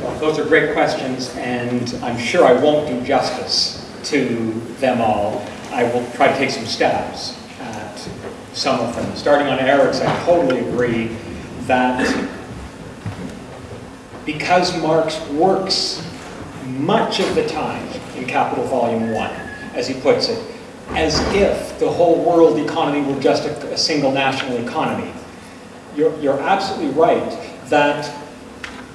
Well, Those are great questions, and I'm sure I won't do justice to them all. I will try to take some stabs at some of them. Starting on Eric's, I totally agree that because Marx works much of the time in Capital Volume 1, as he puts it, as if the whole world economy were just a, a single national economy. You're, you're absolutely right that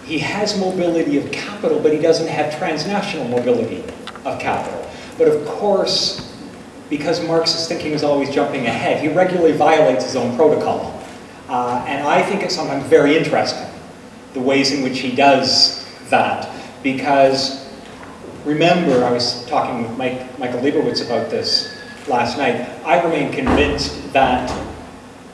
he has mobility of capital, but he doesn't have transnational mobility of capital. But of course, because Marx's thinking is always jumping ahead, he regularly violates his own protocol. Uh, and I think it's sometimes very interesting, the ways in which he does that. Because remember, I was talking with Mike, Michael Lebowitz about this last night, I remain convinced that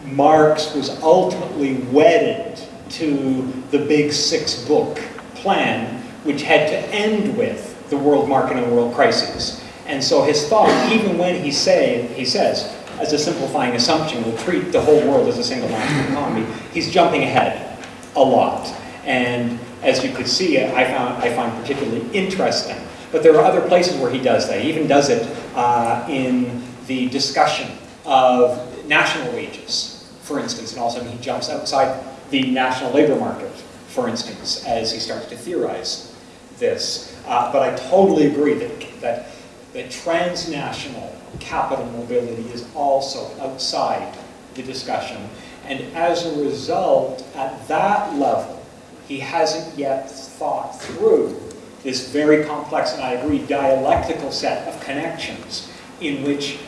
Marx was ultimately wedded to the big six book plan, which had to end with the world market and world crises. And so his thought, even when he, say, he says, as a simplifying assumption, we'll treat the whole world as a single national economy, he's jumping ahead a lot. And as you could see, I found I find particularly interesting. But there are other places where he does that. He even does it uh, in the discussion of national wages, for instance, and also he jumps outside the national labor market, for instance, as he starts to theorize this. Uh, but I totally agree that, that, that transnational capital mobility is also outside the discussion. And as a result, at that level, he hasn't yet thought through this very complex, and I agree, dialectical set of connections in which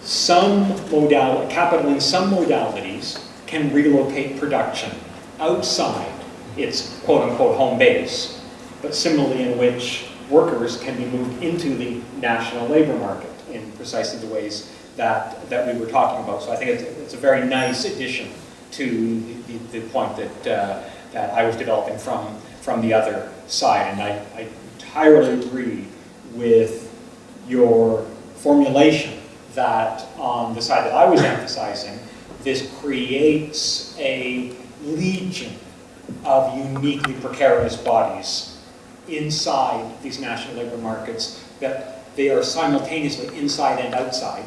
some modal capital in some modalities can relocate production outside its quote-unquote home base, but similarly in which workers can be moved into the national labor market in precisely the ways that, that we were talking about. So I think it's, it's a very nice addition to the, the, point that, uh, that I was developing from, from the other side. And I, I entirely agree with your formulation that on the side that I was emphasizing, this creates a legion of uniquely precarious bodies inside these national labor markets that they are simultaneously inside and outside,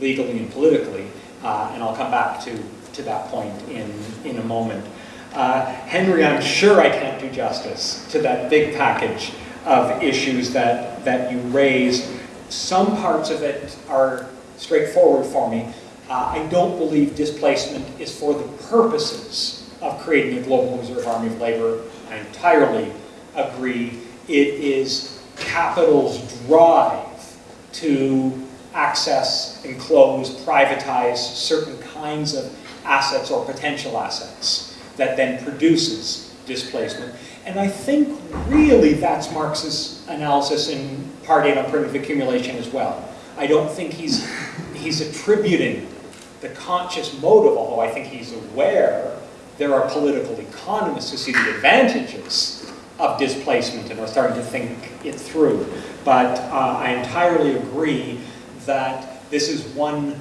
legally and politically, uh, and I'll come back to, to that point in, in a moment. Uh, Henry, I'm sure I can't do justice to that big package of issues that, that you raised. Some parts of it are straightforward for me. Uh, I don't believe displacement is for the purposes of creating a global reserve army of labor. I entirely agree. It is capital's drive to access, enclose, privatize certain kinds of assets or potential assets that then produces displacement. And I think really that's Marx's analysis in Part 8 on primitive accumulation as well. I don't think he's, he's attributing the conscious motive, although I think he's aware there are political economists who see the advantages of displacement and are starting to think it through. But uh, I entirely agree that this is one,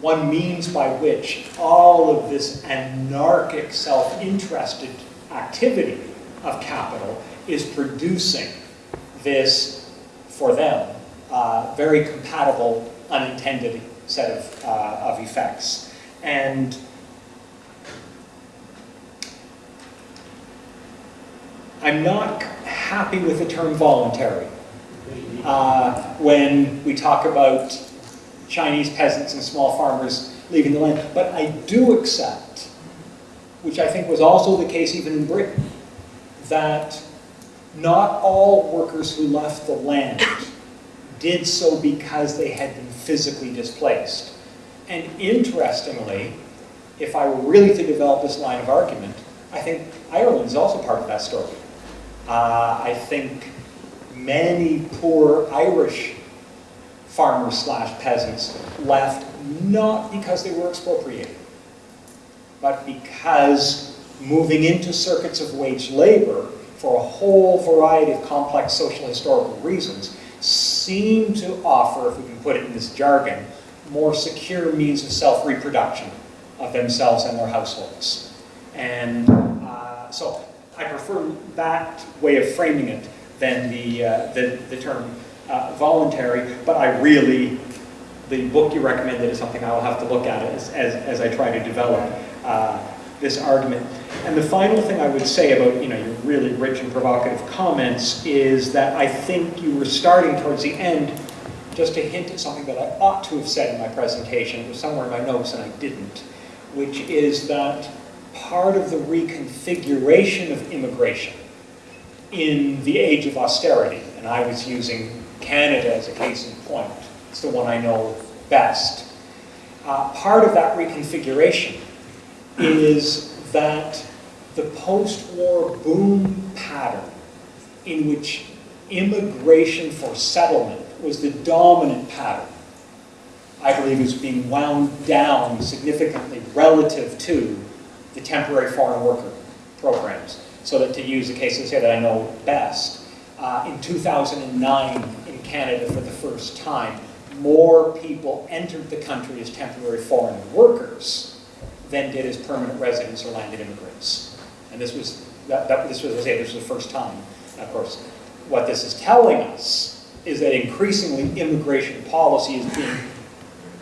one means by which all of this anarchic, self-interested activity of capital is producing this, for them, uh, very compatible, unintended set of, uh, of effects. And I'm not happy with the term voluntary. Uh, when we talk about Chinese peasants and small farmers leaving the land. But I do accept, which I think was also the case even in Britain, that not all workers who left the land did so because they had been physically displaced. And interestingly, if I were really to develop this line of argument, I think Ireland is also part of that story. Uh, I think many poor Irish farmers slash peasants left not because they were expropriated, but because moving into circuits of wage labor for a whole variety of complex social historical reasons seem to offer, if we can put it in this jargon, more secure means of self-reproduction of themselves and their households. And uh, so I prefer that way of framing it than the, uh, the, the, term uh, voluntary, but I really, the book you recommended is something I'll have to look at as, as, as I try to develop uh, this argument. And the final thing I would say about you know, your really rich and provocative comments is that I think you were starting towards the end just to hint at something that I ought to have said in my presentation. It was somewhere in my notes and I didn't, which is that part of the reconfiguration of immigration in the age of austerity, and I was using Canada as a case in point, it's the one I know best. Uh, part of that reconfiguration is that the post-war boom pattern in which immigration for settlement was the dominant pattern, I believe is being wound down significantly relative to the temporary foreign worker programs. So that to use the case say that I know best, uh, in 2009 in Canada for the first time, more people entered the country as temporary foreign workers than did as permanent residents or landed immigrants. And this was, that, that, this was, I say, this was the first time. Of course, what this is telling us is that increasingly immigration policy is being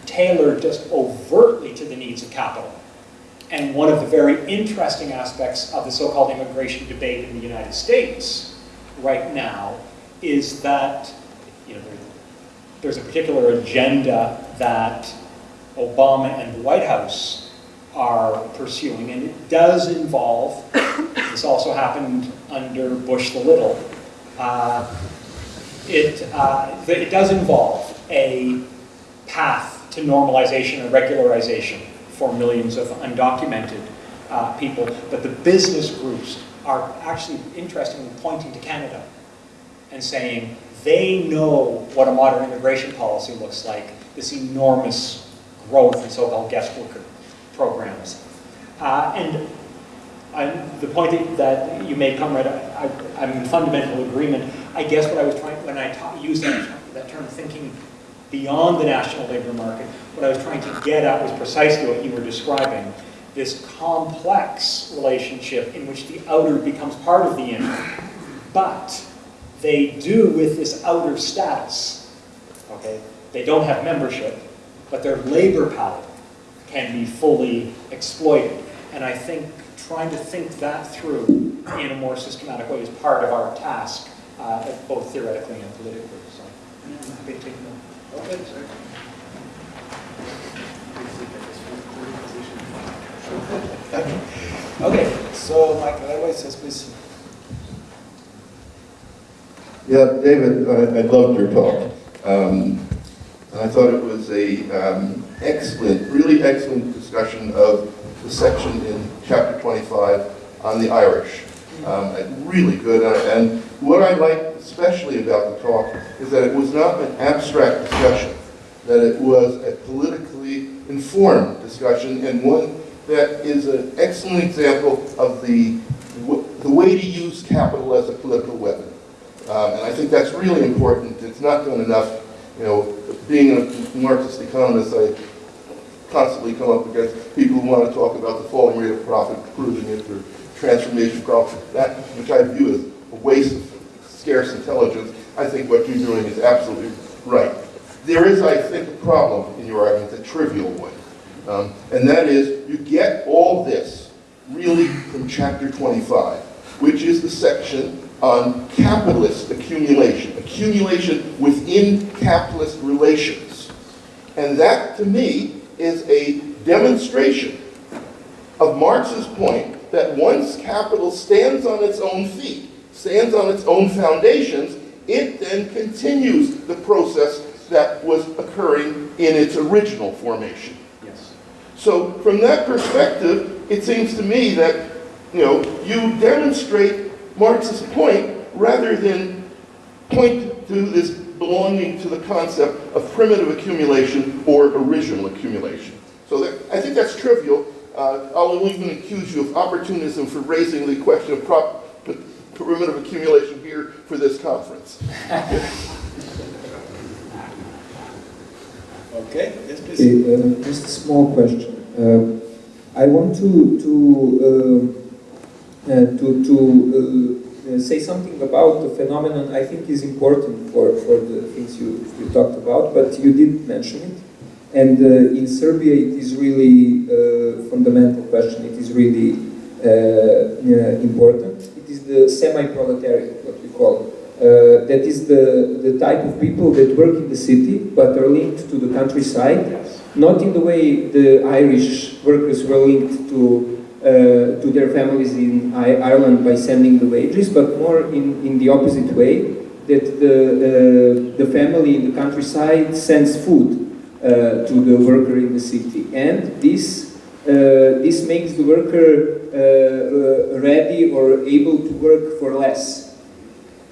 tailored just overtly to the needs of capital. And one of the very interesting aspects of the so-called immigration debate in the United States right now is that, you know, there's a particular agenda that Obama and the White House are pursuing, and it does involve, this also happened under Bush the Little, uh, it, uh, it does involve a path to normalization and regularization for millions of undocumented uh, people, but the business groups are actually interestingly pointing to Canada and saying they know what a modern immigration policy looks like, this enormous growth in so-called guest worker programs. Uh, and I, the point that, you made, Comrade, I, I, I'm in fundamental agreement. I guess what I was trying, when I used that, that term, thinking beyond the national labor market, what I was trying to get at was precisely what you were describing, this complex relationship in which the outer becomes part of the inner, but they do with this outer status, okay? They don't have membership, but their labor power can be fully exploited. And I think trying to think that through in a more systematic way is part of our task, uh, both theoretically and politically. So yeah, I'm happy to take more. Okay, sorry. Okay, so Michael Airways says please. Yeah, David, I, I loved your talk. Um, I thought it was a um, excellent, really excellent discussion of the section in chapter 25 on the Irish. Um, really good. And, and what I liked especially about the talk is that it was not an abstract discussion, that it was a politically informed discussion and one that is an excellent example of the, the way to use capital as a political weapon. Um, and I think that's really important. It's not done enough. You know, being a Marxist economist, I constantly come up against people who want to talk about the falling rate of profit, proving it, or transformation profit, that, which I view as a waste of scarce intelligence. I think what you're doing is absolutely right. There is, I think, a problem in your argument, a trivial one. Um, and that is, you get all this really from chapter 25, which is the section on capitalist accumulation, accumulation within capitalist relations. And that, to me, is a demonstration of Marx's point that once capital stands on its own feet, stands on its own foundations, it then continues the process that was occurring in its original formation. Yes. So from that perspective, it seems to me that, you know, you demonstrate Marx's point rather than point to this belonging to the concept of primitive accumulation or original accumulation. So that, I think that's trivial. Uh, I'll even accuse you of opportunism for raising the question of prop, primitive accumulation here for this conference. Okay, yes please. Okay, uh, just a small question. Uh, I want to to uh, uh, to to uh, uh, say something about the phenomenon. I think is important for for the things you you talked about, but you didn't mention it. And uh, in Serbia, it is really a fundamental question. It is really uh, uh, important. The semi-proletariat, what we call. Uh, that is the, the type of people that work in the city but are linked to the countryside, not in the way the Irish workers were linked to, uh, to their families in I Ireland by sending the wages, but more in, in the opposite way, that the, uh, the family in the countryside sends food uh, to the worker in the city. And this, this makes the worker uh, uh, ready or able to work for less.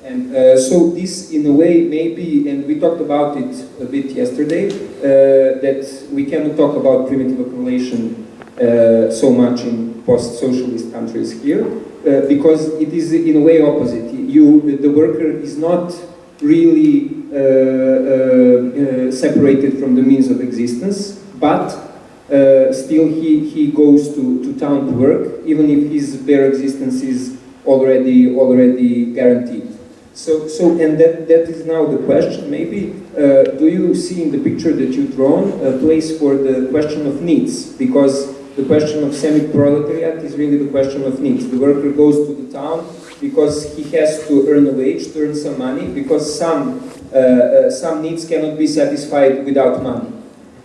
And uh, so this, in a way, maybe, and we talked about it a bit yesterday, uh, that we cannot talk about primitive accumulation uh, so much in post-socialist countries here, uh, because it is in a way opposite. You, the worker is not really uh, uh, uh, separated from the means of existence, but uh, still he, he goes to, to town to work, even if his bare existence is already, already guaranteed. So, so and that, that is now the question, maybe, uh, do you see in the picture that you've drawn a place for the question of needs? Because the question of semi-proletariat is really the question of needs. The worker goes to the town because he has to earn a wage, to earn some money, because some, uh, uh, some needs cannot be satisfied without money.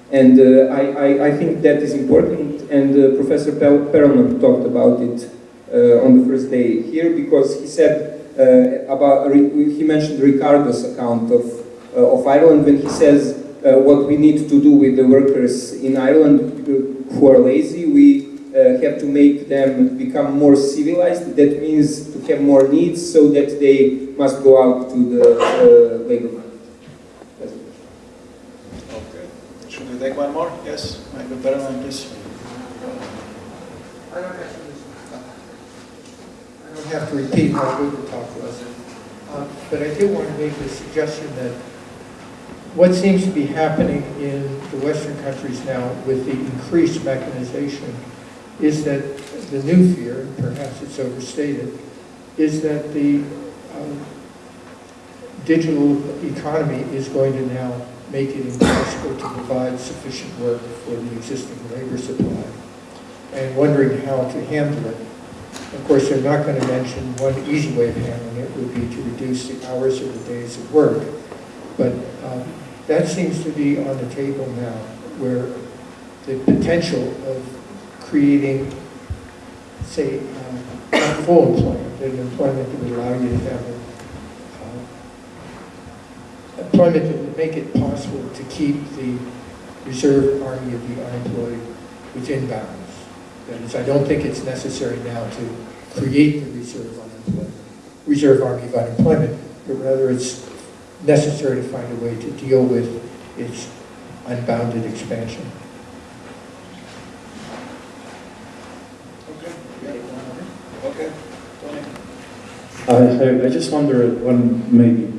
And uh, I, I, I think that is important, and uh, Professor Perelman talked about it uh, on the first day here, because he said uh, about, he mentioned Ricardo's account of, uh, of Ireland when he says uh, what we need to do with the workers in Ireland who are lazy, we have to make them become more civilized. That means to have more needs so that they must go out to the labor market. That's it. Okay. Should we take one more? Yes, Michael Perelman, please. I don't have to, I don't have to repeat what Luca talked to us. Uh, But I do want to make the suggestion that what seems to be happening in the Western countries now with the increased mechanization is that the new fear, and perhaps it's overstated, is that the um, digital economy is going to now make it impossible to provide sufficient work for the existing labor supply and wondering how to handle it. Of course, they're not going to mention one easy way of handling it would be to reduce the hours or the days of work. But um, that seems to be on the table now, where the potential of creating, say, um, full employment, an employment that would allow you to have employment that would make it possible to keep the reserve army of the unemployed within bounds. That is, I don't think it's necessary now to create the reserve unemployment, reserve army of unemployment, but rather it's necessary to find a way to deal with its unbounded expansion. Okay. Okay, Tony. I, I- I just wonder, one maybe politically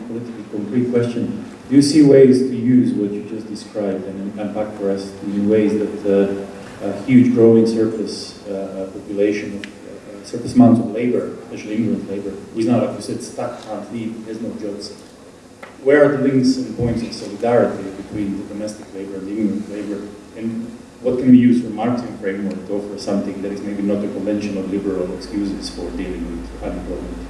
concrete question. Do you see ways to use what you just described and unpack for us in ways that uh, a huge growing surplus uh, population, of, uh, surplus amounts of labor, especially immigrant labor, is now, like you said, stuck, can't leave, has no jobs. Where are the links and points of solidarity between the domestic labor and the immigrant labor? And what can we use for marketing framework to offer something that is maybe not the conventional liberal excuses for dealing with unemployment?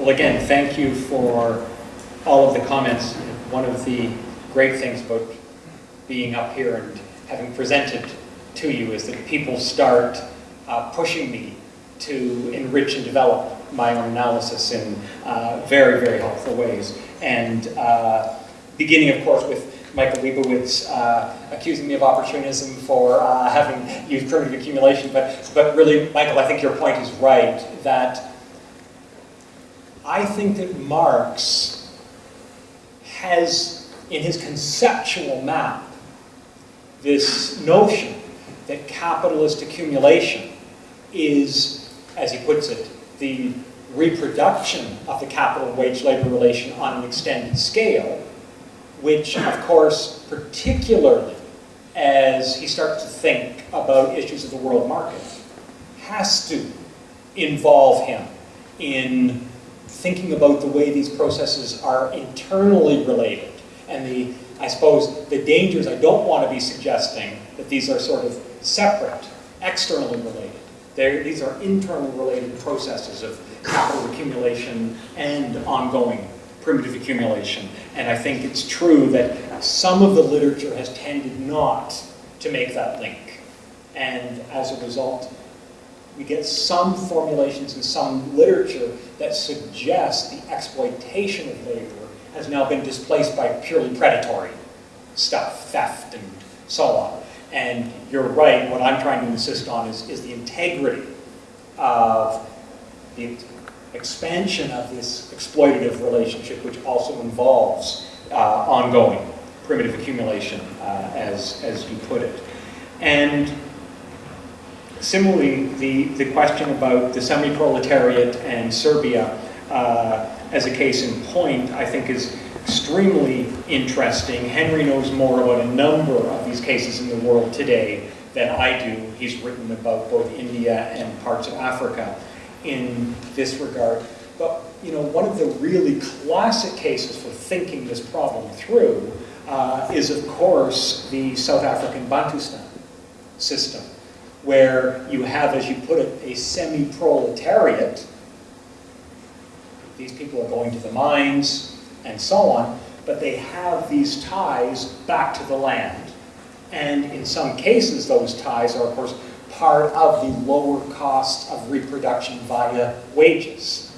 Well, again, thank you for all of the comments. One of the great things about being up here and having presented to you is that people start uh, pushing me to enrich and develop my own analysis in uh, very, very helpful ways. And uh, beginning, of course, with Michael Lebowitz uh, accusing me of opportunism for uh, having used primitive accumulation. But, but really, Michael, I think your point is right, that I think that Marx has, in his conceptual map, this notion that capitalist accumulation is, as he puts it, the reproduction of the capital wage labor relation on an extended scale, which, of course, particularly as he starts to think about issues of the world market, has to involve him in thinking about the way these processes are internally related and the, I suppose, the dangers I don't want to be suggesting that these are sort of separate, externally related. They're, these are internally related processes of capital accumulation and ongoing primitive accumulation. And I think it's true that some of the literature has tended not to make that link. And as a result, we get some formulations in some literature that suggest the exploitation of labor has now been displaced by purely predatory stuff, theft and so on. And you're right, what I'm trying to insist on is, is the integrity of the expansion of this exploitative relationship, which also involves uh, ongoing primitive accumulation, uh, as, as you put it. And similarly, the, the question about the semi-proletariat and Serbia uh, as a case in point, I think is extremely interesting. Henry knows more about a number of these cases in the world today than I do. He's written about both India and parts of Africa in this regard. But you know, one of the really classic cases for thinking this problem through uh, is, of course, the South African Bantustan system, where you have, as you put it, a semi-proletariat. These people are going to the mines and so on, but they have these ties back to the land. And in some cases, those ties are, of course, part of the lower cost of reproduction via wages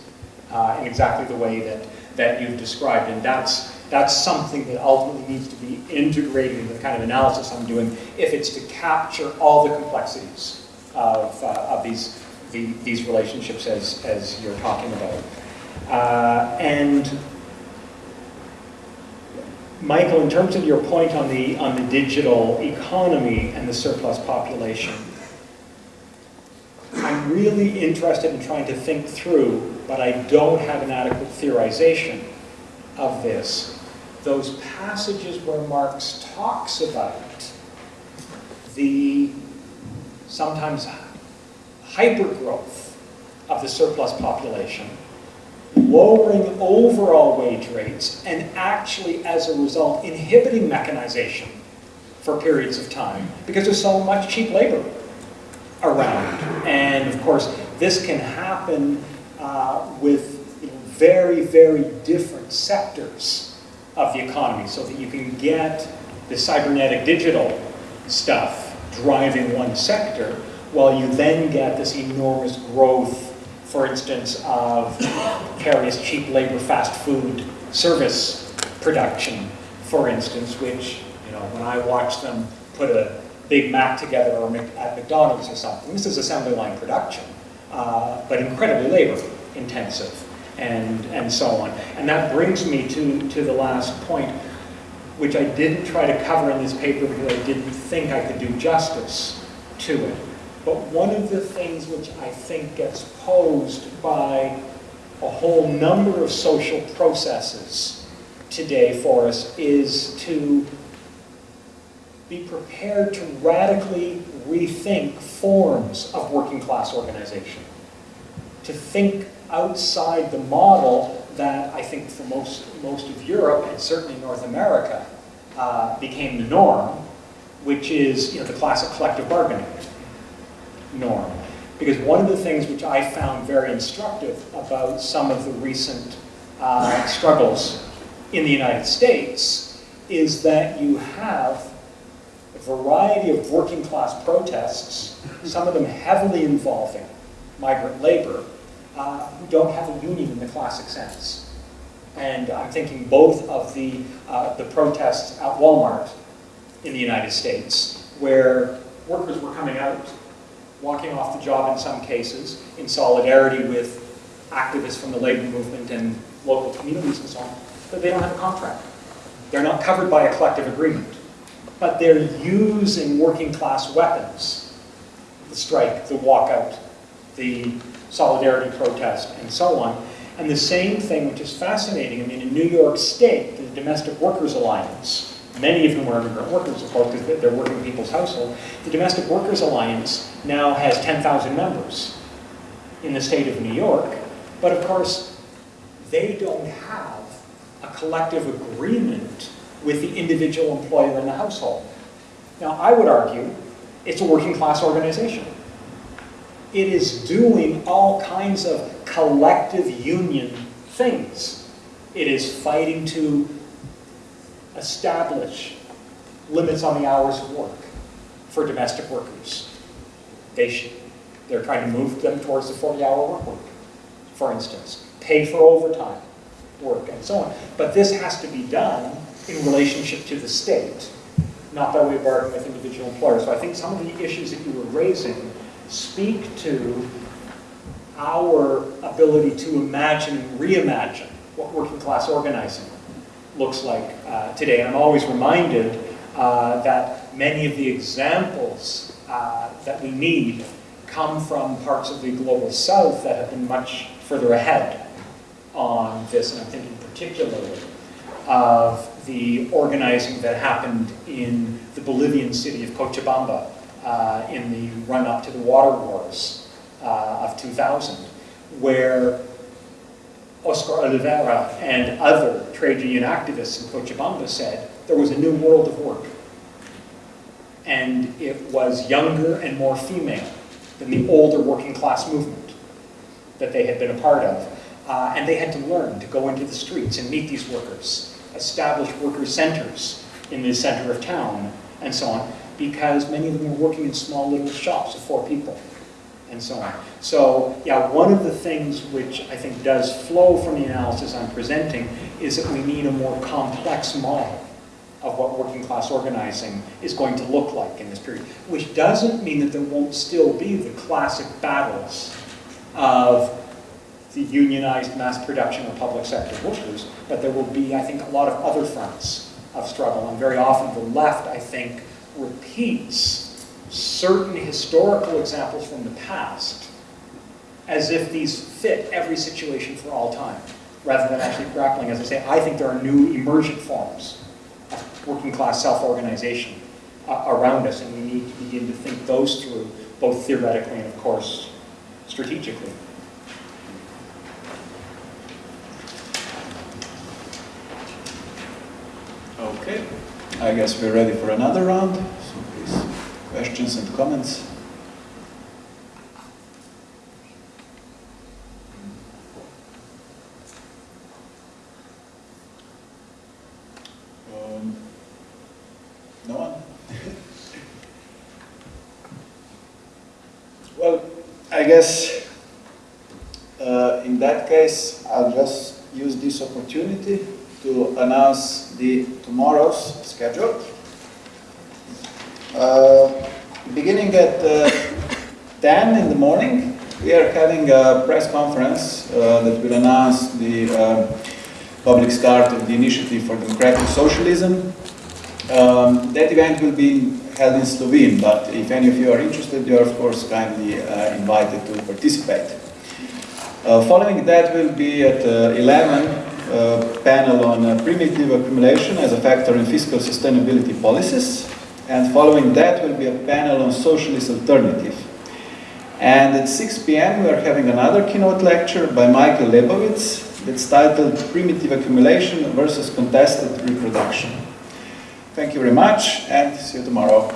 uh, in exactly the way that, that you've described. And that's, that's something that ultimately needs to be integrated into the kind of analysis I'm doing if it's to capture all the complexities of, uh, of these, the, these relationships as, as you're talking about. Uh, and Michael, in terms of your point on the, on the digital economy and the surplus population, I'm really interested in trying to think through, but I don't have an adequate theorization of this. Those passages where Marx talks about the sometimes hypergrowth of the surplus population, lowering overall wage rates, and actually, as a result, inhibiting mechanization for periods of time because there's so much cheap labor around. And of course, this can happen uh, with you know, very, very different sectors of the economy so that you can get the cybernetic digital stuff driving one sector while you then get this enormous growth, for instance, of various cheap labor fast food service production, for instance, which, you know, when I watch them put a Big Mac together or at McDonald's or something. This is assembly line production, uh, but incredibly labor intensive and, and so on. And that brings me to, to the last point, which I didn't try to cover in this paper because I didn't think I could do justice to it. But one of the things which I think gets posed by a whole number of social processes today for us is to be prepared to radically rethink forms of working class organization. To think outside the model that I think for most, most of Europe and certainly North America uh, became the norm, which is you know, the classic collective bargaining norm. Because one of the things which I found very instructive about some of the recent uh, struggles in the United States is that you have a variety of working class protests, some of them heavily involving migrant labor, uh, who don't have a union in the classic sense. And I'm thinking both of the, uh, the protests at Walmart in the United States, where workers were coming out, walking off the job in some cases, in solidarity with activists from the labor movement and local communities and so on, but they don't have a contract. They're not covered by a collective agreement but they're using working class weapons. The strike, the walkout, the solidarity protest, and so on. And the same thing, which is fascinating, I mean, in New York State, the Domestic Workers Alliance, many of whom are immigrant workers, of course, because they're working people's household, the Domestic Workers Alliance now has 10,000 members in the state of New York, but of course, they don't have a collective agreement with the individual employer in the household. Now, I would argue it's a working class organization. It is doing all kinds of collective union things. It is fighting to establish limits on the hours of work for domestic workers. They should, they're trying to move them towards the 40-hour work week, for instance. Pay for overtime work and so on. But this has to be done in relationship to the state, not by way of bargaining with individual employers. So I think some of the issues that you were raising speak to our ability to imagine and reimagine what working class organizing looks like uh, today. And I'm always reminded uh, that many of the examples uh, that we need come from parts of the global south that have been much further ahead on this, and I'm thinking particularly of the organizing that happened in the Bolivian city of Cochabamba uh, in the run-up to the water wars uh, of 2000, where Oscar Olivera and other trade union activists in Cochabamba said there was a new world of work. And it was younger and more female than the older working class movement that they had been a part of. Uh, and they had to learn to go into the streets and meet these workers, establish worker centers in the center of town, and so on, because many of them were working in small little shops of four people, and so on. So, yeah, one of the things which I think does flow from the analysis I'm presenting is that we need a more complex model of what working class organizing is going to look like in this period, which doesn't mean that there won't still be the classic battles of the unionized mass production or public sector workers, but there will be, I think, a lot of other fronts of struggle. And very often the left, I think, repeats certain historical examples from the past as if these fit every situation for all time, rather than actually grappling, as I say, I think there are new emergent forms of working class self-organization uh, around us, and we need to begin to think those through, both theoretically and, of course, strategically. Okay, I guess we're ready for another round. Questions and comments. Um, no one? well, I guess uh, in that case, I'll just use this opportunity to announce the tomorrow's schedule. Uh, beginning at uh, 10 in the morning, we are having a press conference uh, that will announce the uh, public start of the Initiative for Democratic Socialism. Um, that event will be held in Slovene, but if any of you are interested, you are of course kindly uh, invited to participate. Uh, following that will be at 11 uh, panel on primitive accumulation as a factor in fiscal sustainability policies. And following that will be a panel on socialist alternative. And at 6 p.m. we are having another keynote lecture by Michael Lebowitz that's titled Primitive Accumulation versus Contested Reproduction. Thank you very much and see you tomorrow.